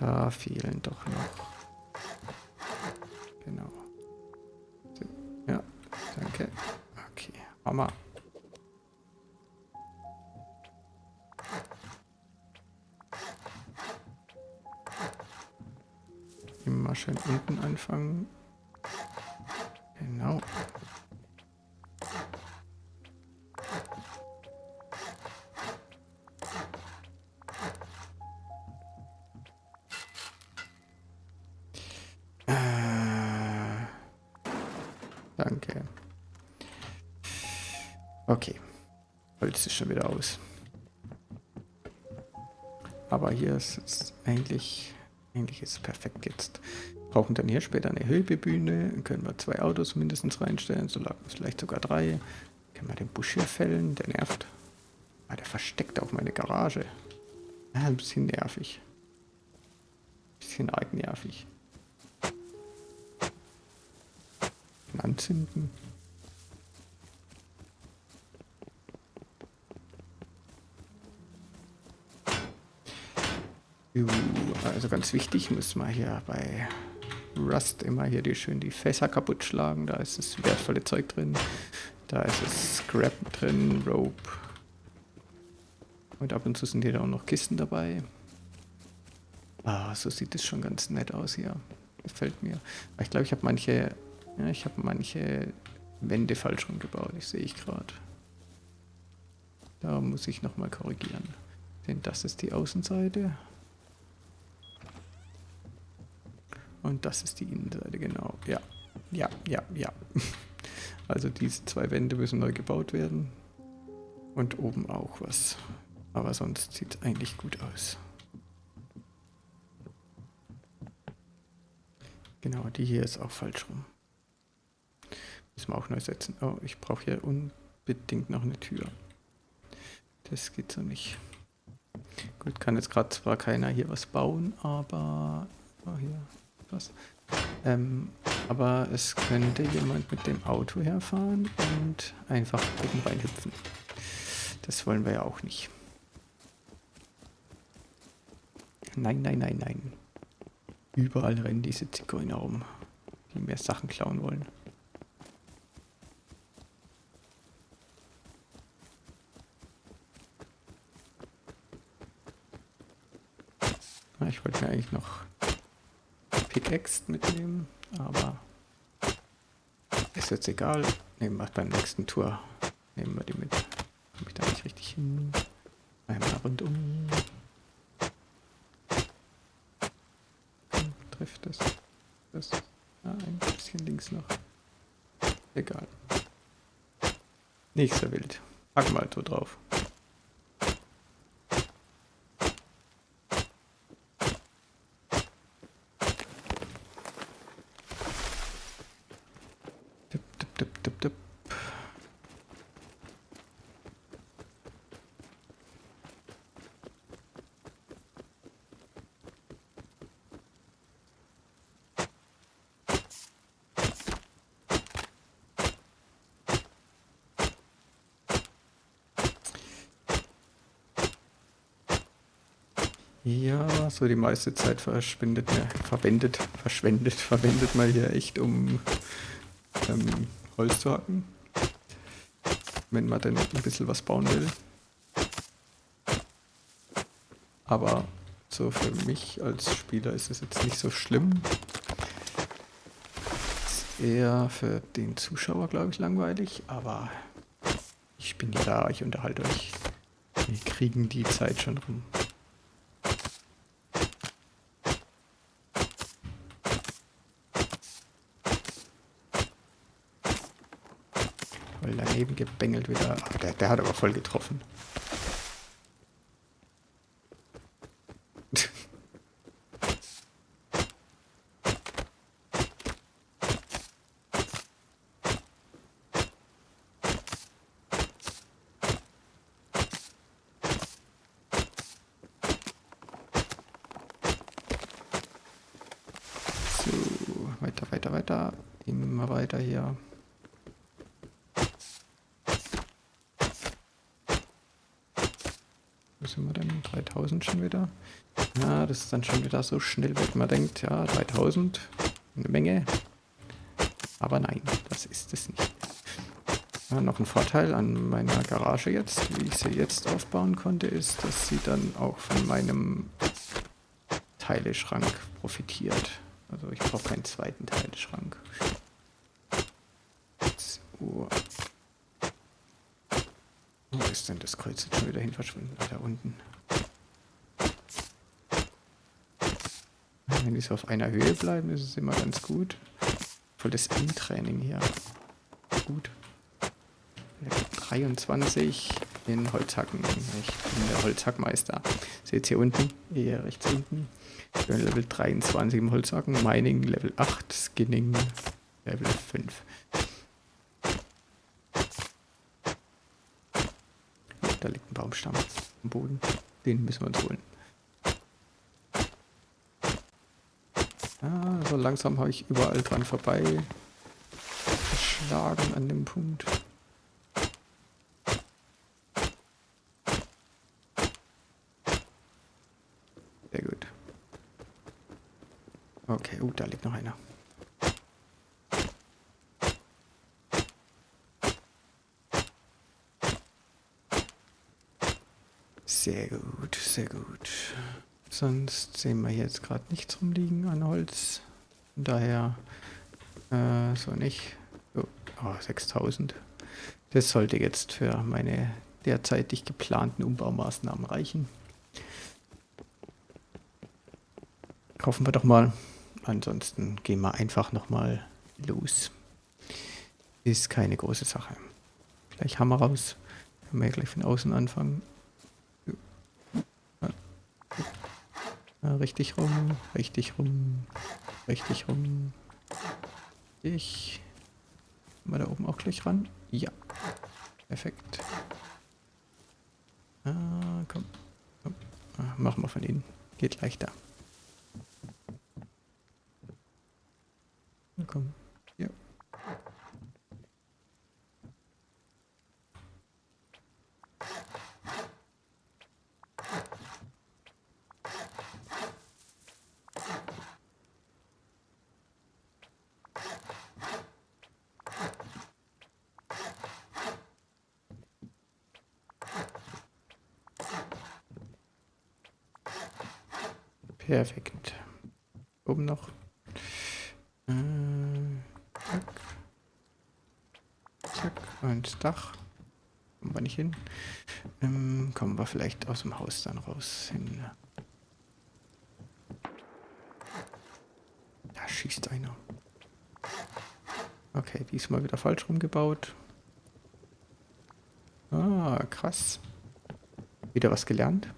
Da fehlen doch noch. Genau. Ja, danke. Okay, Hammer. Immer schön unten anfangen. Genau. Äh, danke. Okay. Holz ist schon wieder aus. Aber hier ist es eigentlich, eigentlich ist es perfekt jetzt. Brauchen dann hier später eine Hülbebühne. Dann können wir zwei Autos mindestens reinstellen, so vielleicht sogar drei. Können wir den Busch hier fällen, der nervt. Ah, der versteckt auf meine Garage. Ah, ein bisschen nervig. Ein bisschen arg nervig. Anzünden. Also ganz wichtig, muss man hier bei Rust immer hier die schön die Fässer kaputt schlagen. Da ist das wertvolle Zeug drin. Da ist das Scrap drin, Rope. Und ab und zu sind hier auch noch Kisten dabei. Ah, so sieht es schon ganz nett aus hier. Gefällt mir. Aber ich glaube, ich habe manche, ja, ich habe manche Wände falsch rumgebaut. Ich sehe ich gerade. Da muss ich nochmal korrigieren. Denn das ist die Außenseite. Und das ist die Innenseite, genau. Ja, ja, ja, ja. Also diese zwei Wände müssen neu gebaut werden. Und oben auch was. Aber sonst sieht es eigentlich gut aus. Genau, die hier ist auch falsch rum. Müssen wir auch neu setzen. Oh, ich brauche hier unbedingt noch eine Tür. Das geht so nicht. Gut, kann jetzt gerade zwar keiner hier was bauen, aber... Oh, hier was. Ähm, aber es könnte jemand mit dem Auto herfahren und einfach oben reinhüpfen. Das wollen wir ja auch nicht. Nein, nein, nein, nein. Überall rennen diese Zigeuner rum, die mehr Sachen klauen wollen. Ich wollte mir eigentlich noch Pickaxe mitnehmen, aber ist jetzt egal. Nehmen wir beim nächsten Tour. Nehmen wir die mit. Komme ich da nicht richtig hin? Einmal rundum. Trifft das? Das? Ah, ein bisschen links noch. Egal. Nicht so wild. Packen wir halt so drauf. Ja, so die meiste Zeit verschwindet, ja, verwendet, verschwendet, verwendet man hier echt, um ähm, Holz zu hacken. Wenn man dann ein bisschen was bauen will. Aber so für mich als Spieler ist es jetzt nicht so schlimm. Ist eher für den Zuschauer, glaube ich, langweilig. Aber ich bin ja da, ich unterhalte euch. Wir kriegen die Zeit schon rum. daneben gebengelt wieder. Der, der hat aber voll getroffen. So, weiter, weiter, weiter. Immer weiter hier. sind wir denn? 3000 schon wieder? Ja, das wieder so schnell weg. Man denkt, ja, 3000, eine Menge. Aber nein, das ist es nicht. Ja, noch ein Vorteil an meiner Garage jetzt, wie ich sie jetzt aufbauen konnte, ist, dass sie dann auch von meinem Teileschrank profitiert. Also ich brauche keinen zweiten Teileschrank. So. Wo ist denn das Kreuz jetzt schon wieder hin verschwunden? Da unten. Wenn die so auf einer Höhe bleiben, ist es immer ganz gut. Voll das Endtraining hier. Gut. 23 in Holzhacken. Ich bin der Holzhackmeister. Seht ihr unten, hier rechts unten. Ich bin Level 23 im Holzhacken, Mining Level 8, Skinning Level 5. Da liegt ein Baumstamm am Boden. Den müssen wir uns holen. Ah, so langsam habe ich überall dran vorbei geschlagen an dem Punkt. Sehr gut. Okay, uh, da liegt noch einer. Sehr gut, sehr gut. Sonst sehen wir jetzt gerade nichts rumliegen an Holz. Daher äh, so nicht. Oh, oh, 6000. Das sollte jetzt für meine derzeitig geplanten Umbaumaßnahmen reichen. Kaufen wir doch mal. Ansonsten gehen wir einfach nochmal los. Ist keine große Sache. Gleich Hammer raus. Können wir gleich von außen anfangen. Ja, richtig rum, richtig rum, richtig rum. Ich. Mal da oben auch gleich ran? Ja. Perfekt. Ah, komm. komm. Ah, machen wir von innen. Geht leichter. Na komm. Ja. Perfekt. Oben noch. Äh, zack. Zack. Und Dach. Kommen wir nicht hin. Ähm, kommen wir vielleicht aus dem Haus dann raus hin. Da schießt einer. Okay, diesmal wieder falsch rumgebaut. Ah, krass. Wieder was gelernt.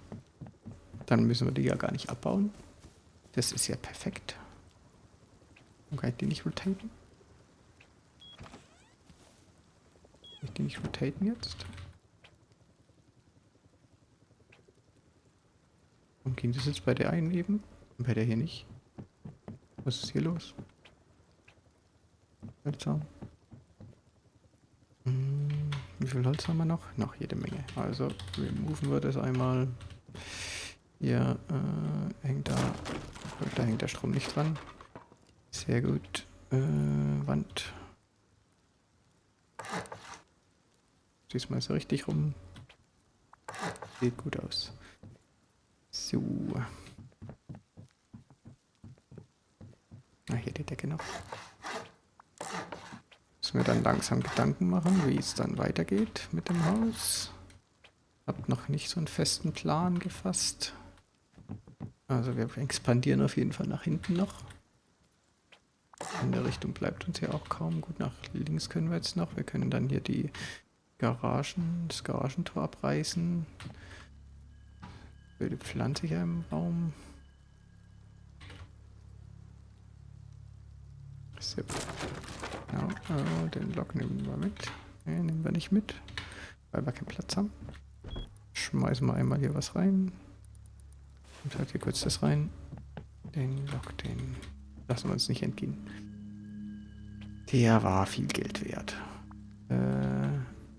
Dann müssen wir die ja gar nicht abbauen. Das ist ja perfekt. Kann ich die nicht rotaten? Kann ich die nicht rotaten jetzt? Warum ging das jetzt bei der einen eben und bei der hier nicht? Was ist hier los? Seltsam. Hm, wie viel Holz haben wir noch? Noch jede Menge. Also removen wir das einmal. Hier äh, hängt da, da hängt der Strom nicht dran. Sehr gut. Äh, Wand. Diesmal ist er richtig rum. Sieht gut aus. So. Ah, hier die Decke noch. Müssen wir dann langsam Gedanken machen, wie es dann weitergeht mit dem Haus. Hab noch nicht so einen festen Plan gefasst. Also wir expandieren auf jeden Fall nach hinten noch. Richtung bleibt uns ja auch kaum. Gut, nach links können wir jetzt noch. Wir können dann hier die Garagen, das Garagentor abreißen. Wilde Pflanze hier im Raum. So. Ja, äh, den Block nehmen wir mit. Ne, nehmen wir nicht mit, weil wir keinen Platz haben. Schmeißen wir einmal hier was rein. Und halt hier kurz das rein. Den Lock, den lassen wir uns nicht entgehen. Der war viel Geld wert. Äh,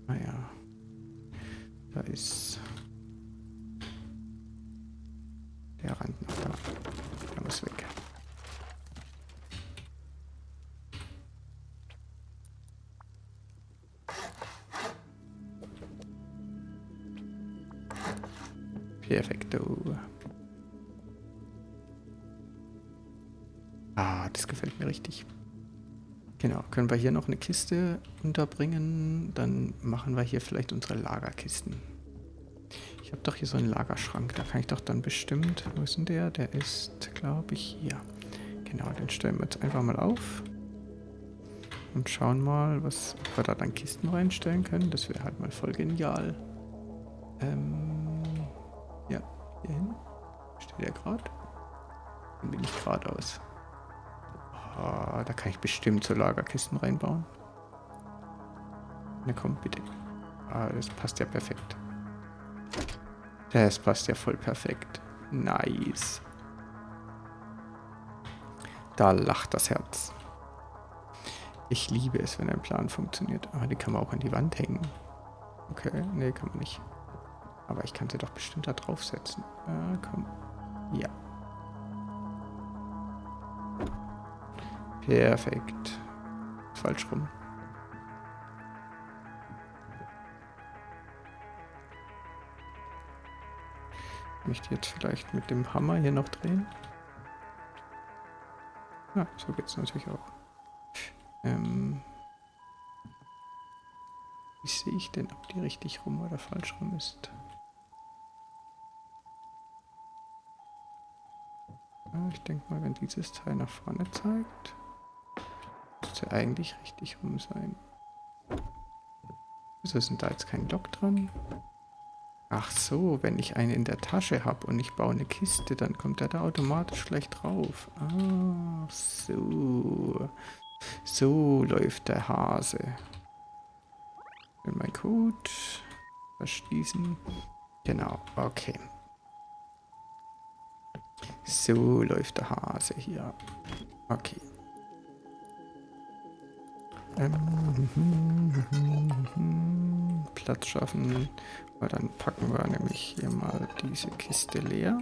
naja. Da ist der Rand noch da. Der muss weg. Perfekto. Ah, das gefällt mir richtig. Genau, können wir hier noch eine Kiste unterbringen, dann machen wir hier vielleicht unsere Lagerkisten. Ich habe doch hier so einen Lagerschrank, da kann ich doch dann bestimmt, wo ist denn der? Der ist, glaube ich, hier. Genau, den stellen wir jetzt einfach mal auf. Und schauen mal, was ob wir da dann Kisten reinstellen können. Das wäre halt mal voll genial. Ähm, ja, hier hin. Steht er gerade? Dann bin ich geradeaus. Ah, da kann ich bestimmt so Lagerkisten reinbauen. Na komm, bitte. Ah, das passt ja perfekt. Das passt ja voll perfekt. Nice. Da lacht das Herz. Ich liebe es, wenn ein Plan funktioniert. Aber die kann man auch an die Wand hängen. Okay, nee, kann man nicht. Aber ich kann sie doch bestimmt da draufsetzen. Ah, komm. Ja. Perfekt. Falsch rum. Ich möchte jetzt vielleicht mit dem Hammer hier noch drehen. Ja, so geht es natürlich auch. Ähm wie sehe ich denn, ob die richtig rum oder falsch rum ist? Ich denke mal, wenn dieses Teil nach vorne zeigt, müsste eigentlich richtig rum sein. Wieso ist denn da jetzt kein Lock dran? Ach so, wenn ich einen in der Tasche habe und ich baue eine Kiste, dann kommt er da automatisch gleich drauf. Ah, so. So läuft der Hase. Wenn mein Code verschließen. Genau, okay. So läuft der Hase hier. Okay. Platz schaffen. Weil dann packen wir nämlich hier mal diese Kiste leer.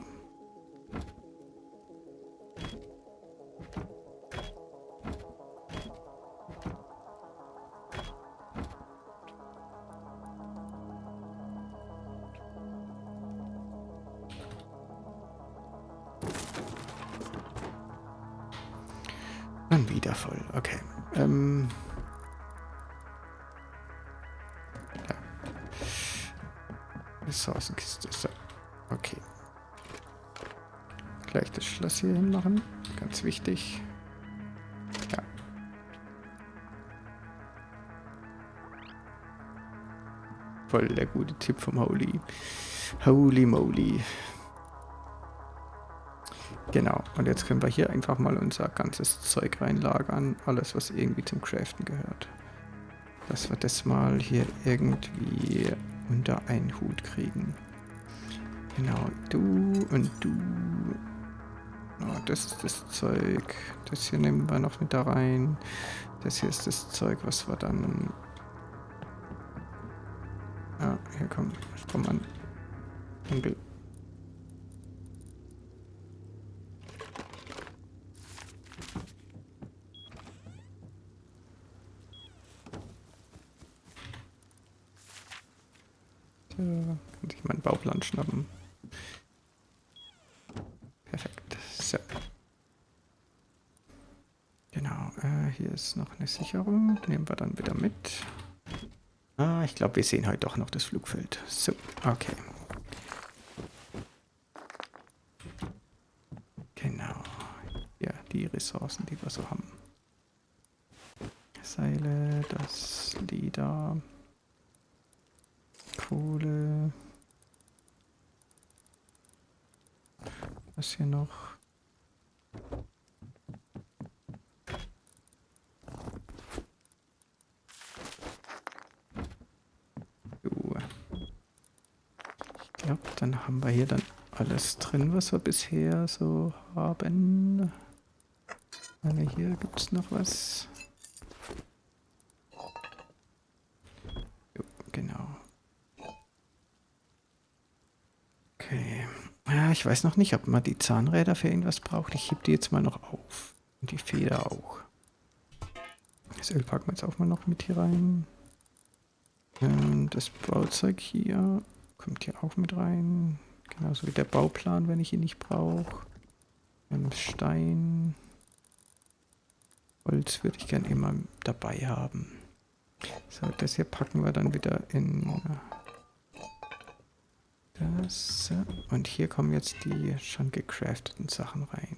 Dann wieder voll. Okay. Ähm Ressourcenkiste. So. Okay. Gleich das Schloss hier hin machen. Ganz wichtig. Ja. Voll der gute Tipp vom Holy. Holy moly. Genau, und jetzt können wir hier einfach mal unser ganzes Zeug reinlagern. Alles, was irgendwie zum Craften gehört. Dass wir das mal hier irgendwie unter einen Hut kriegen. Genau, du und du. Oh, das ist das Zeug. Das hier nehmen wir noch mit da rein. Das hier ist das Zeug, was wir dann... Ah, hier kommt Strohmann. Kann sich meinen Bauplan schnappen. Perfekt. So. Genau, äh, hier ist noch eine Sicherung. Nehmen wir dann wieder mit. Ah, ich glaube, wir sehen heute doch noch das Flugfeld. So, okay. Genau. Ja, die Ressourcen, die wir so haben. Seile, das Leder. Kohle. Was hier noch? So. Ich glaube, dann haben wir hier dann alles drin, was wir bisher so haben. Hier gibt es noch was. Jo, genau. Okay. Ja, ich weiß noch nicht, ob man die Zahnräder für irgendwas braucht. Ich heb die jetzt mal noch auf. Und die Feder auch. Das Öl packen wir jetzt auch mal noch mit hier rein. Ähm, das Bauzeug hier kommt hier auch mit rein. Genauso wie der Bauplan, wenn ich ihn nicht brauche. Stein. Holz würde ich gern immer dabei haben. So, das hier packen wir dann wieder in das. Und hier kommen jetzt die schon gecrafteten Sachen rein.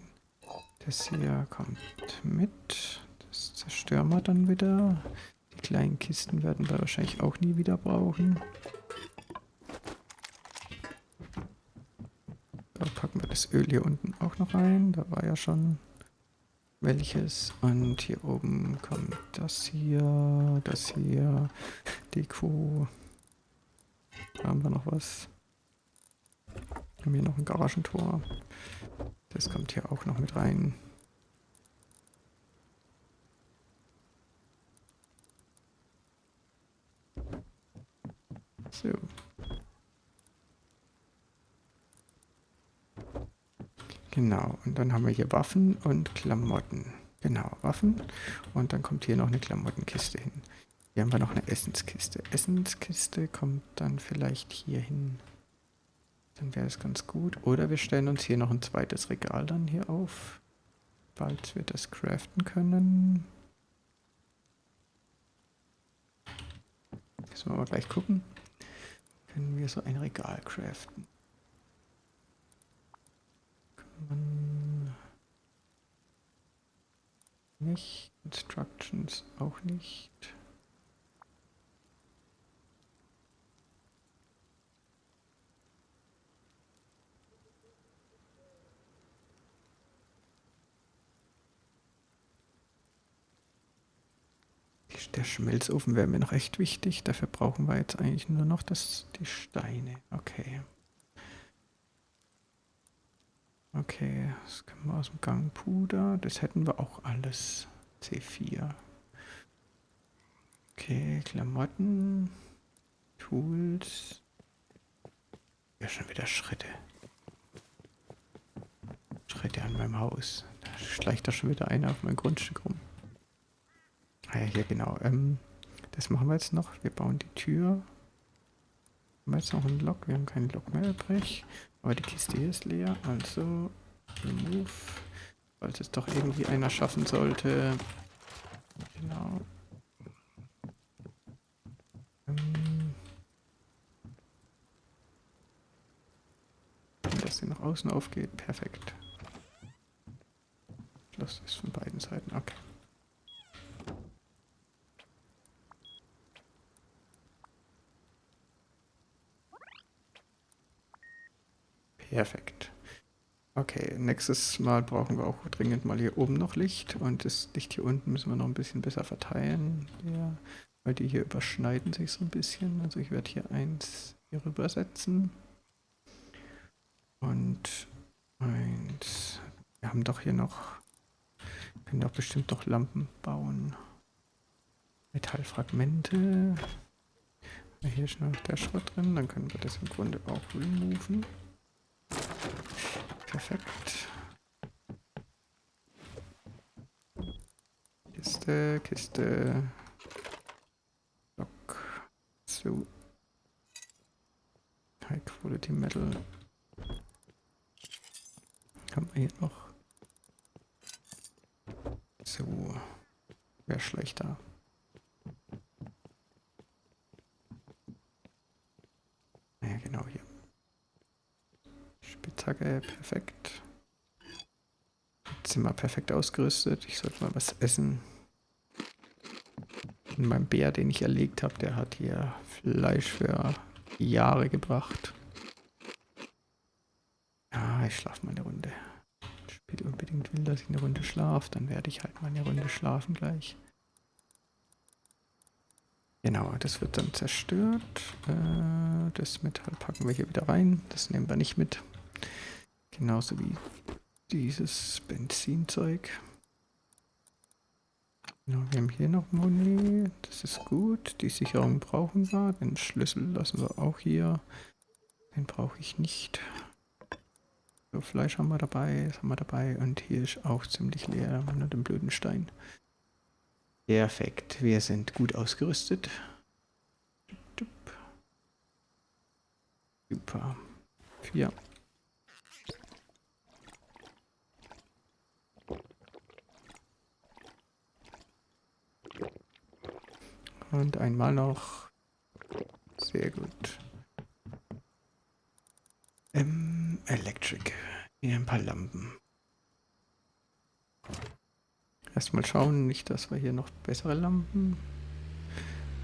Das hier kommt mit. Das zerstören wir dann wieder. Die kleinen Kisten werden wir wahrscheinlich auch nie wieder brauchen. Da packen wir das Öl hier unten auch noch rein. Da war ja schon welches. Und hier oben kommt das hier, das hier, Deko. Da haben wir noch was. Wir haben hier noch ein Garagentor. Das kommt hier auch noch mit rein. So. Genau, und dann haben wir hier Waffen und Klamotten. Genau, Waffen. Und dann kommt hier noch eine Klamottenkiste hin. Hier haben wir noch eine Essenskiste. Essenskiste kommt dann vielleicht hier hin. Dann wäre es ganz gut. Oder wir stellen uns hier noch ein zweites Regal dann hier auf. Falls wir das craften können. Müssen wir mal gleich gucken. Können wir so ein Regal craften? Kann man nicht. Instructions auch nicht. Der Schmelzofen wäre mir noch echt wichtig. Dafür brauchen wir jetzt eigentlich nur noch das, die Steine. Okay. Okay, das können wir aus dem Gang Puder. Das hätten wir auch alles. C4. Okay, Klamotten. Tools. Ja, schon wieder Schritte. Schritte an meinem Haus. Da schleicht da schon wieder einer auf mein Grundstück rum. Ah ja, hier genau. Ähm, das machen wir jetzt noch. Wir bauen die Tür. Haben wir jetzt noch einen Lock? Wir haben keinen Lock mehr übrig. Aber die Kiste hier ist leer. Also, remove. Falls es doch irgendwie einer schaffen sollte. Genau. Ähm, wenn das hier nach außen aufgeht, perfekt. Schloss ist von beiden Seiten. Okay. Perfekt. Okay, nächstes Mal brauchen wir auch dringend mal hier oben noch Licht und das Licht hier unten müssen wir noch ein bisschen besser verteilen, ja, weil die hier überschneiden sich so ein bisschen. Also ich werde hier eins hier rüber setzen und eins. Wir haben doch hier noch, können doch bestimmt noch Lampen bauen. Metallfragmente. Hier ist noch der Schrott drin, dann können wir das im Grunde auch removen. Perfekt. Kiste, Kiste. Lock. So. High Quality Metal. Haben wir hier noch. So. Wäre schlechter. Ja, genau hier. Spitzhacke, perfekt. Jetzt sind wir perfekt ausgerüstet. Ich sollte mal was essen. Und mein Bär, den ich erlegt habe, der hat hier Fleisch für Jahre gebracht. Ja, ich schlafe mal eine Runde. Das Spiel unbedingt will, dass ich eine Runde schlafe, dann werde ich halt mal eine Runde schlafen gleich. Genau, das wird dann zerstört. Äh, das Metall packen wir hier wieder rein. Das nehmen wir nicht mit. Genauso wie dieses Benzinzeug. Genau, wir haben hier noch Moni. Das ist gut. Die Sicherung brauchen wir. Den Schlüssel lassen wir auch hier. Den brauche ich nicht. So, Fleisch haben wir dabei. Das haben wir dabei. Und hier ist auch ziemlich leer. Nur den blöden Stein. Perfekt. Wir sind gut ausgerüstet. Super. Vier. Und einmal noch. Sehr gut. Ähm, Electric. Hier ein paar Lampen. Erstmal schauen, nicht, dass wir hier noch bessere Lampen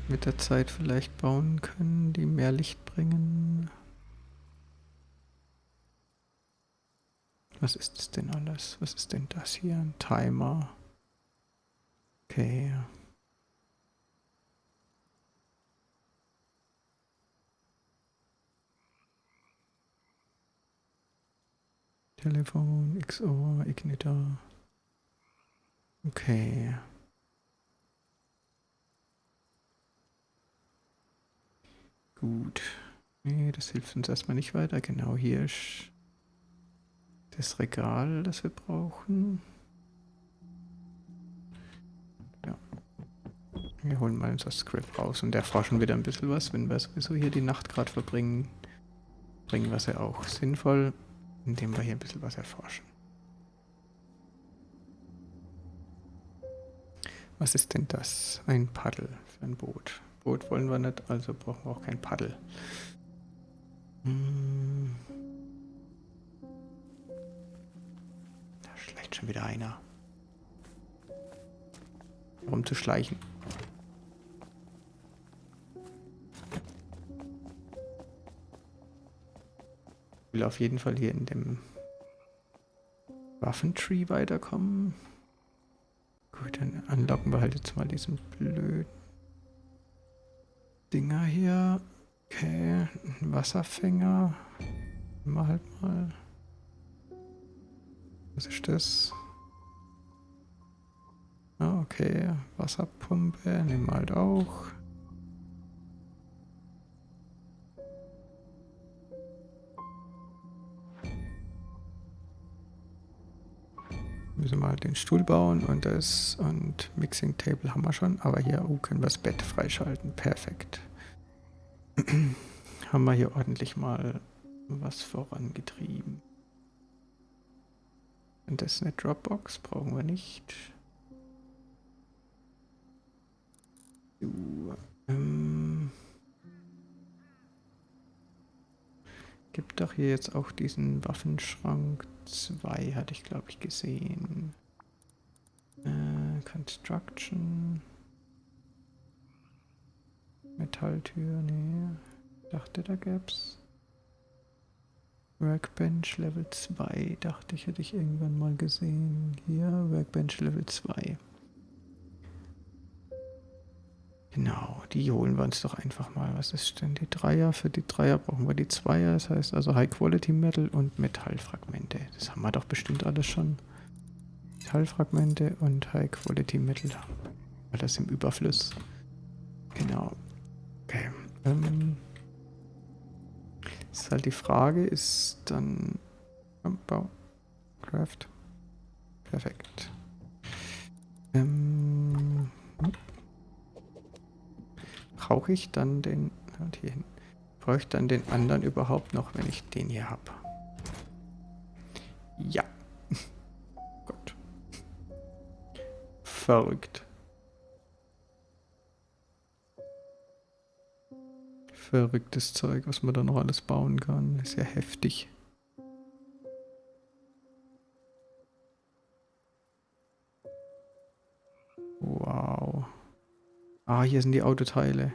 mit der Zeit vielleicht bauen können, die mehr Licht bringen. Was ist das denn alles? Was ist denn das hier? Ein Timer. Okay. Telefon, XOR, Igniter. Okay. Gut. Nee, das hilft uns erstmal nicht weiter. Genau hier ist das Regal, das wir brauchen. Ja. Wir holen mal unser Script raus und erforschen wieder ein bisschen was. Wenn wir sowieso hier die Nacht gerade verbringen, bringen wir es ja auch sinnvoll, indem wir hier ein bisschen was erforschen. Was ist denn das? Ein Paddel für ein Boot. Boot wollen wir nicht, also brauchen wir auch kein Paddel. Hm. Da schleicht schon wieder einer. Um zu schleichen. Will auf jeden Fall hier in dem Waffentree weiterkommen. Gut, dann anlocken wir halt jetzt mal diesen blöden Dinger hier. Okay, ein Wasserfänger. Mal halt mal. Was ist das? Ah, okay. Wasserpumpe. Nehmen wir halt auch. Halt den Stuhl bauen und das und Mixing Table haben wir schon. Aber hier oh, können wir das Bett freischalten. Perfekt. haben wir hier ordentlich mal was vorangetrieben. Und das ist eine Dropbox, brauchen wir nicht. So, ähm, gibt doch hier jetzt auch diesen Waffenschrank 2, hatte ich glaube ich gesehen. Äh, Construction. Metalltür, nee. Dachte, da gäb's. Workbench Level 2, dachte ich, hätte ich irgendwann mal gesehen. Hier, Workbench Level 2. Genau, die holen wir uns doch einfach mal. Was ist denn die Dreier? Für die Dreier brauchen wir die Zweier. Das heißt also High Quality Metal und Metallfragmente. Das haben wir doch bestimmt alles schon. Metallfragmente und High Quality Metal. Alles im Überfluss. Genau. Okay. Ähm, ist halt die Frage, ist dann Bau, Craft. Perfekt. Ähm, brauche ich dann den, und hier hin, brauche ich dann den anderen überhaupt noch, wenn ich den hier habe? Ja. Gott. Verrückt. verrücktes Zeug, was man da noch alles bauen kann. Ist ja heftig. Ah, hier sind die Autoteile.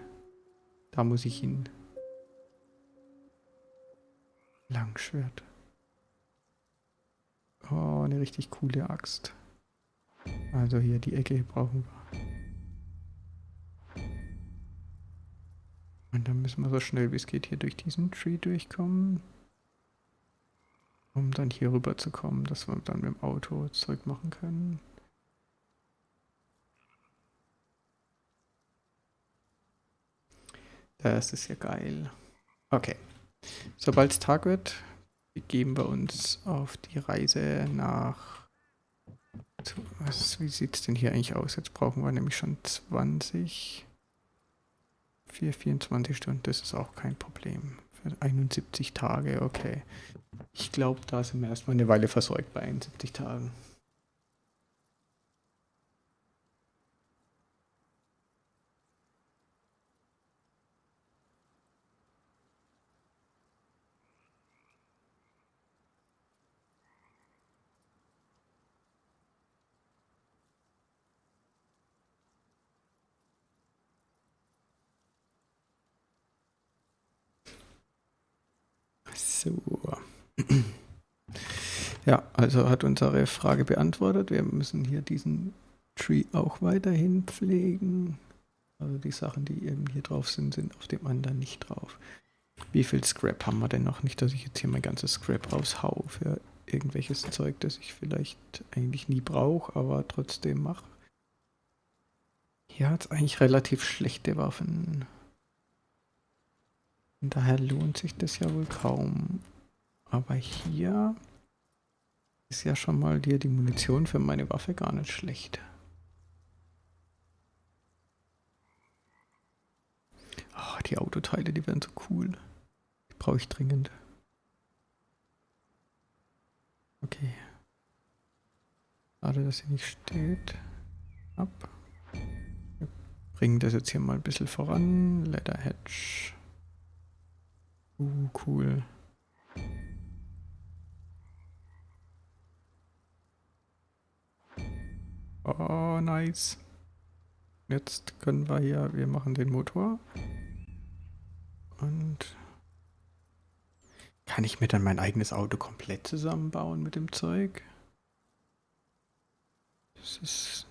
Da muss ich hin. Langschwert. Oh, eine richtig coole Axt. Also hier die Ecke brauchen wir. Und dann müssen wir so schnell wie es geht hier durch diesen Tree durchkommen. Um dann hier rüber zu kommen, dass wir dann mit dem Auto Zeug machen können. Das ist ja geil. Okay. Sobald es Tag wird, begeben wir uns auf die Reise nach... Was, wie sieht es denn hier eigentlich aus? Jetzt brauchen wir nämlich schon 20... Für 24 Stunden, das ist auch kein Problem. Für 71 Tage, okay. Ich glaube, da sind wir erstmal eine Weile versorgt bei 71 Tagen. So. Ja, also hat unsere Frage beantwortet. Wir müssen hier diesen Tree auch weiterhin pflegen. Also die Sachen, die eben hier drauf sind, sind auf dem anderen nicht drauf. Wie viel Scrap haben wir denn noch? Nicht, dass ich jetzt hier mein ganzes Scrap raushau für irgendwelches Zeug, das ich vielleicht eigentlich nie brauche, aber trotzdem mache. Hier hat es eigentlich relativ schlechte Waffen. Und daher lohnt sich das ja wohl kaum. Aber hier ist ja schon mal hier die Munition für meine Waffe gar nicht schlecht. Oh, die Autoteile, die werden so cool. Die brauche ich dringend. Okay. Schade, dass sie nicht steht. Ab. Wir bringen das jetzt hier mal ein bisschen voran. Leather Hedge. Uh, cool. Oh, nice. Jetzt können wir hier, wir machen den Motor. Und kann ich mir dann mein eigenes Auto komplett zusammenbauen mit dem Zeug? Das ist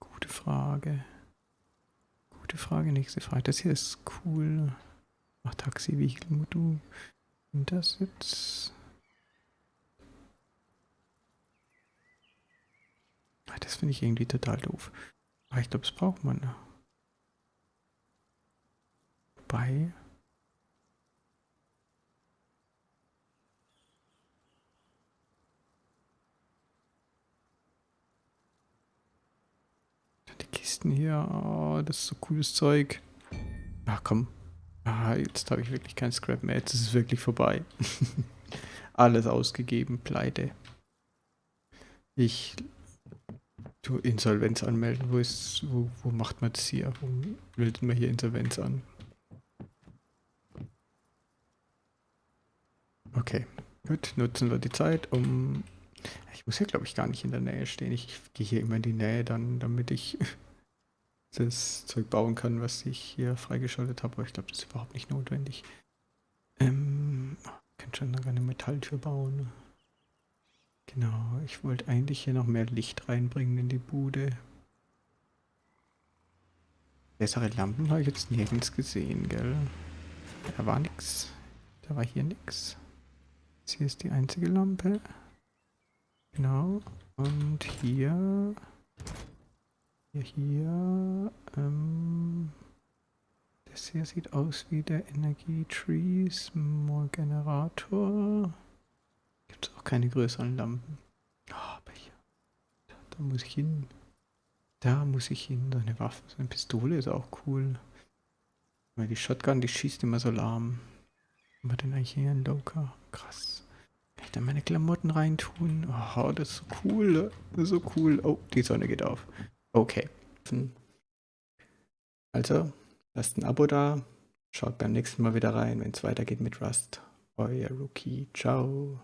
eine gute Frage. Gute Frage, nächste Frage. Das hier ist cool. Mach Taxi, Vehicle, Modul. Und das jetzt. Ah, das finde ich irgendwie total doof. Aber ich glaube, das braucht man. Wobei. Die Kisten hier, oh, das ist so cooles Zeug. Ach komm. Ah, jetzt habe ich wirklich kein Scrap mehr. Jetzt ist es wirklich vorbei. Alles ausgegeben, pleite. Ich Insolvenz anmelden, wo ist, wo, wo macht man das hier? Wo meldet man hier Insolvenz an? Okay, gut, nutzen wir die Zeit, um... Ich muss hier, glaube ich, gar nicht in der Nähe stehen. Ich gehe hier immer in die Nähe, dann, damit ich das Zeug bauen kann, was ich hier freigeschaltet habe. Aber ich glaube, das ist überhaupt nicht notwendig. Ähm, ich kann schon eine Metalltür bauen. Genau, ich wollte eigentlich hier noch mehr Licht reinbringen in die Bude. Bessere Lampen habe ich jetzt nirgends gesehen, gell? Da war nix. Da war hier nix. Das hier ist die einzige Lampe. Genau. Und hier... Hier, hier... Ähm, das hier sieht aus wie der Energie-Tree Small Generator. Gibt es auch keine größeren Lampen. Oh, aber hier. Da, da, muss ich hin. Da muss ich hin. So eine Waffe, so eine Pistole ist auch cool. Weil die Shotgun, die schießt immer so lahm. Wir denn eigentlich hier ein Loka? Krass. Kann ich da meine Klamotten reintun? Oh, das ist so cool. Das ist so cool. Oh, die Sonne geht auf. Okay. Also, lasst ein Abo da. Schaut beim nächsten Mal wieder rein, wenn es weitergeht mit Rust. Euer Rookie. Ciao.